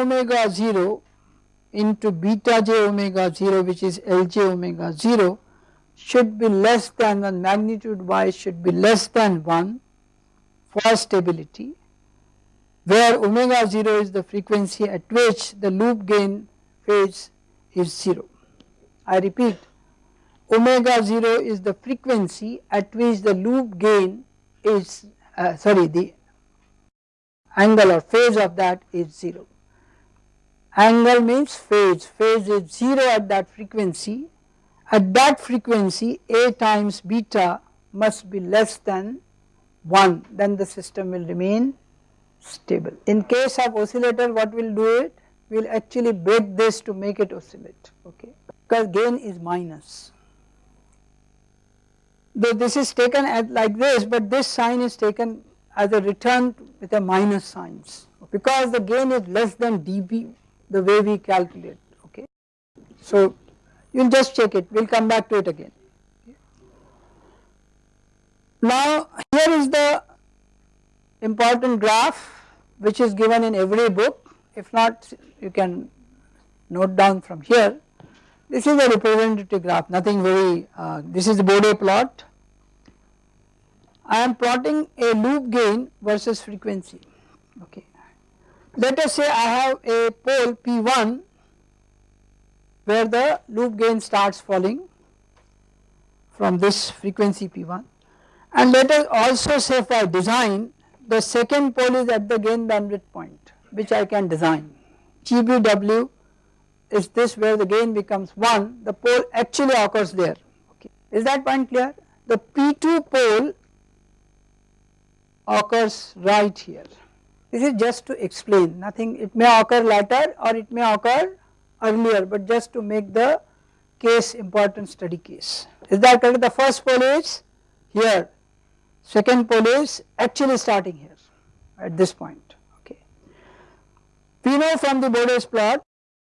omega 0 into beta j omega 0 which is Lj omega 0 should be less than the magnitude wise should be less than 1 for stability where omega 0 is the frequency at which the loop gain phase is 0. I repeat omega 0 is the frequency at which the loop gain is uh, sorry the angle or phase of that is 0. Angle means phase, phase is 0 at that frequency. At that frequency A times beta must be less than 1 then the system will remain stable. In case of oscillator what will do it? We will actually break this to make it oscillate okay because gain is minus. Though this is taken at like this but this sign is taken as a return with a minus signs because the gain is less than dB the way we calculate okay. So you will just check it. We will come back to it again. Now here is the important graph which is given in every book. If not you can note down from here. This is a representative graph nothing very uh, this is the Bode plot. I am plotting a loop gain versus frequency okay let us say I have a pole P1 where the loop gain starts falling from this frequency P1 and let us also say for design the second pole is at the gain bandwidth point which I can design GBW is this where the gain becomes 1 the pole actually occurs there okay. Is that point clear? The P2 pole occurs right here. This is just to explain nothing it may occur later or it may occur earlier but just to make the case important study case. Is that correct? The first pole is here, second pole is actually starting here at this point okay. We know from the Bode's plot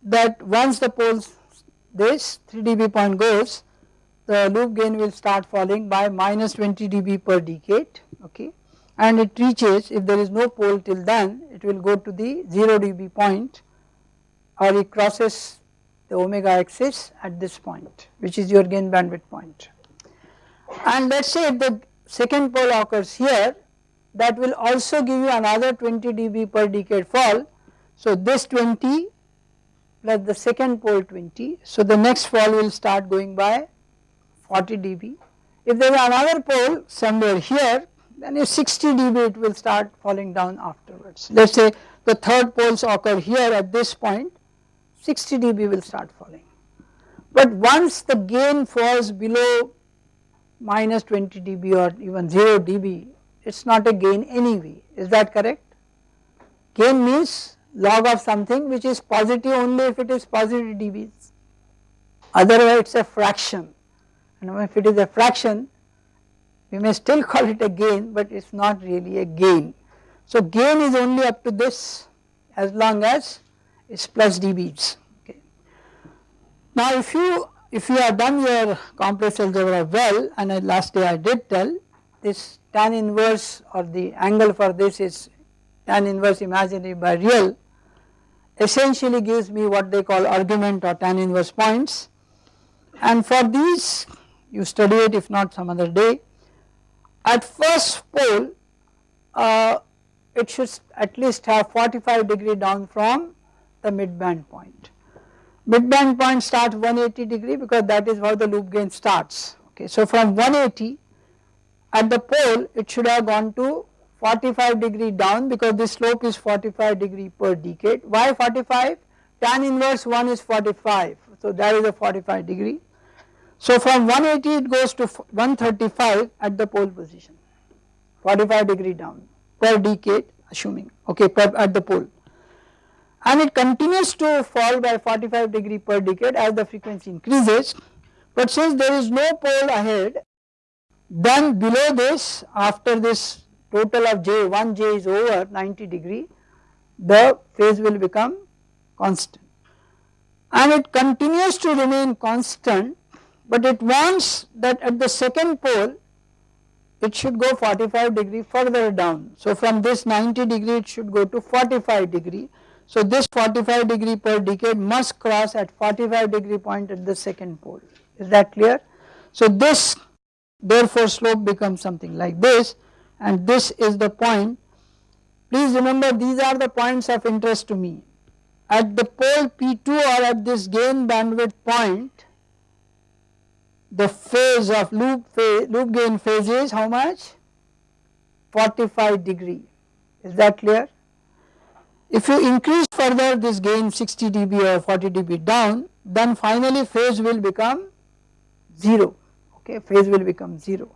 that once the poles this 3 dB point goes the loop gain will start falling by minus 20 dB per decade okay and it reaches if there is no pole till then it will go to the 0 dB point or it crosses the omega axis at this point which is your gain bandwidth point. And let us say if the second pole occurs here that will also give you another 20 dB per decade fall. So this 20 plus the second pole 20. So the next fall will start going by 40 dB. If there is another pole somewhere here then a 60 dB it will start falling down afterwards. Let us say the third poles occur here at this point 60 dB will start falling. But once the gain falls below minus 20 dB or even 0 dB it is not a gain anyway is that correct? Gain means log of something which is positive only if it is positive dBs otherwise it is a fraction and if it is a fraction we may still call it a gain but it is not really a gain. So gain is only up to this as long as it is plus dBs okay. Now if you if you have done your complex algebra well and last day I did tell this tan inverse or the angle for this is tan inverse imaginary by real essentially gives me what they call argument or tan inverse points and for these you study it if not some other day at first pole uh, it should at least have 45 degree down from the midband point midband point starts 180 degree because that is how the loop gain starts okay. So from 180 at the pole it should have gone to 45 degree down because the slope is 45 degree per decade. Why 45? Tan inverse 1 is 45 so that is a 45 degree. So from 180 it goes to 135 at the pole position 45 degree down per decade assuming okay per at the pole. And it continues to fall by 45 degree per decade as the frequency increases. But since there is no pole ahead then below this after this total of j 1 j is over 90 degree the phase will become constant. And it continues to remain constant but it wants that at the second pole it should go 45 degree further down. So from this 90 degree it should go to 45 degree so this 45 degree per decade must cross at 45 degree point at the second pole, is that clear? So this therefore slope becomes something like this and this is the point. Please remember these are the points of interest to me. At the pole P2 or at this gain bandwidth point, the phase of loop phase, loop gain phase is how much? 45 degree, is that clear? If you increase further this gain 60 dB or 40 dB down then finally phase will become 0 okay phase will become 0.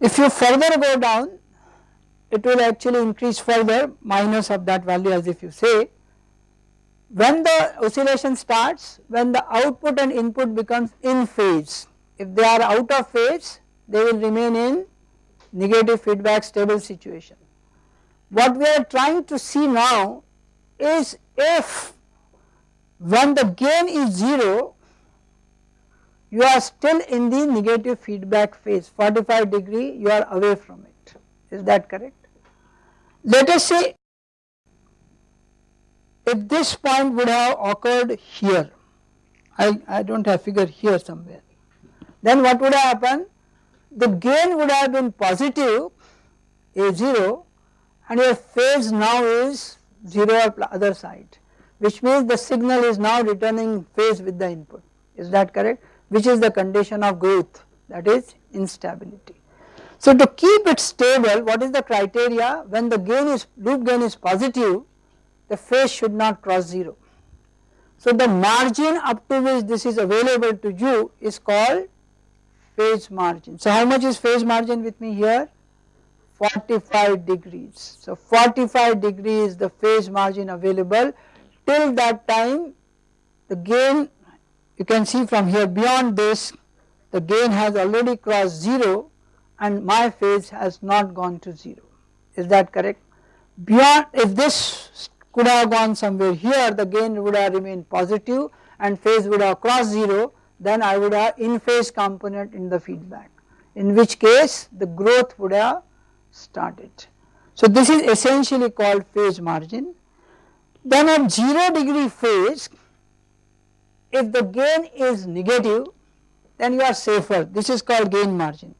If you further go down it will actually increase further minus of that value as if you say when the oscillation starts when the output and input becomes in phase. If they are out of phase they will remain in negative feedback stable situation. What we are trying to see now is if when the gain is 0 you are still in the negative feedback phase 45 degree you are away from it. Is that correct. Let us say if this point would have occurred here I, I do not have figure here somewhere then what would have happened? The gain would have been positive a0 and your phase now is 0 other side which means the signal is now returning phase with the input. Is that correct? Which is the condition of growth that is instability. So to keep it stable what is the criteria? When the gain is loop gain is positive the phase should not cross 0. So the margin up to which this is available to you is called phase margin. So how much is phase margin with me here? 45 degrees. So 45 degrees the phase margin available till that time the gain you can see from here beyond this the gain has already crossed 0 and my phase has not gone to 0 is that correct beyond if this could have gone somewhere here the gain would have remained positive and phase would have crossed 0 then I would have in phase component in the feedback in which case the growth would have started. So this is essentially called phase margin. Then at 0 degree phase if the gain is negative then you are safer this is called gain margin.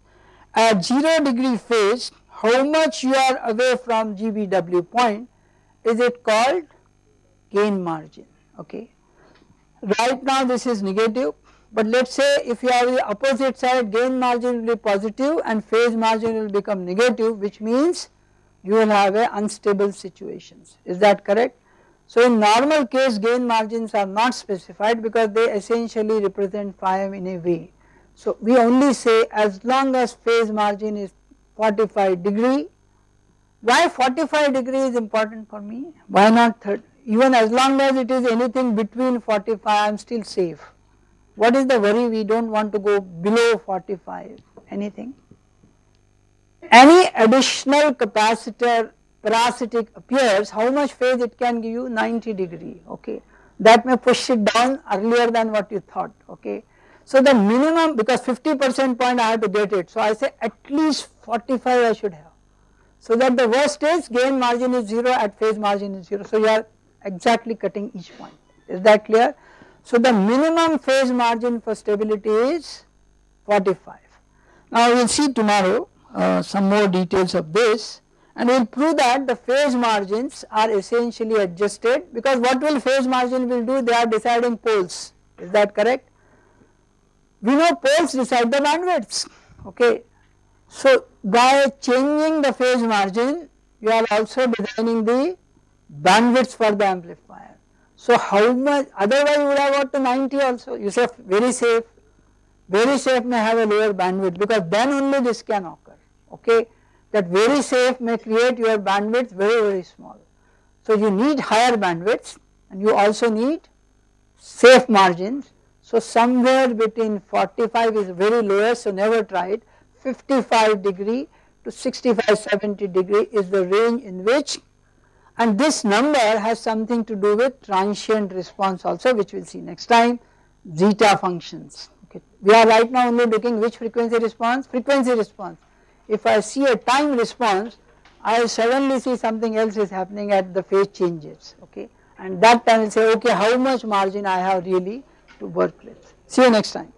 At 0 degree phase how much you are away from GBW point is it called gain margin okay. Right now this is negative but let us say if you have the opposite side gain margin will be positive and phase margin will become negative which means you will have a unstable situations is that correct. So in normal case gain margins are not specified because they essentially represent phi m in a way. So we only say as long as phase margin is 45 degree why 45 degree is important for me? Why not 30? Even as long as it is anything between 45 I am still safe. What is the worry we do not want to go below 45 anything. Any additional capacitor parasitic appears how much phase it can give you 90 degree okay that may push it down earlier than what you thought okay. So the minimum because 50 percent point I have to get it so I say at least 45 I should have so that the worst is gain margin is 0 at phase margin is 0. So you are exactly cutting each point is that clear. So the minimum phase margin for stability is 45. Now we will see tomorrow uh, some more details of this and we will prove that the phase margins are essentially adjusted because what will phase margin will do they are deciding poles is that correct. We know poles decide the bandwidths okay so by changing the phase margin you are also designing the bandwidth for the amplifier. So how much otherwise you would have got to 90 also you say very safe, very safe may have a lower bandwidth because then only this can occur okay that very safe may create your bandwidth very very small. So you need higher bandwidths and you also need safe margins. So somewhere between 45 is very lowest so never try it 55 degree to 65 70 degree is the range in which and this number has something to do with transient response also which we will see next time zeta functions. Okay. We are right now only looking which frequency response? Frequency response. If I see a time response I suddenly see something else is happening at the phase changes. Okay. And that time I will say okay how much margin I have really to work with? See you next time.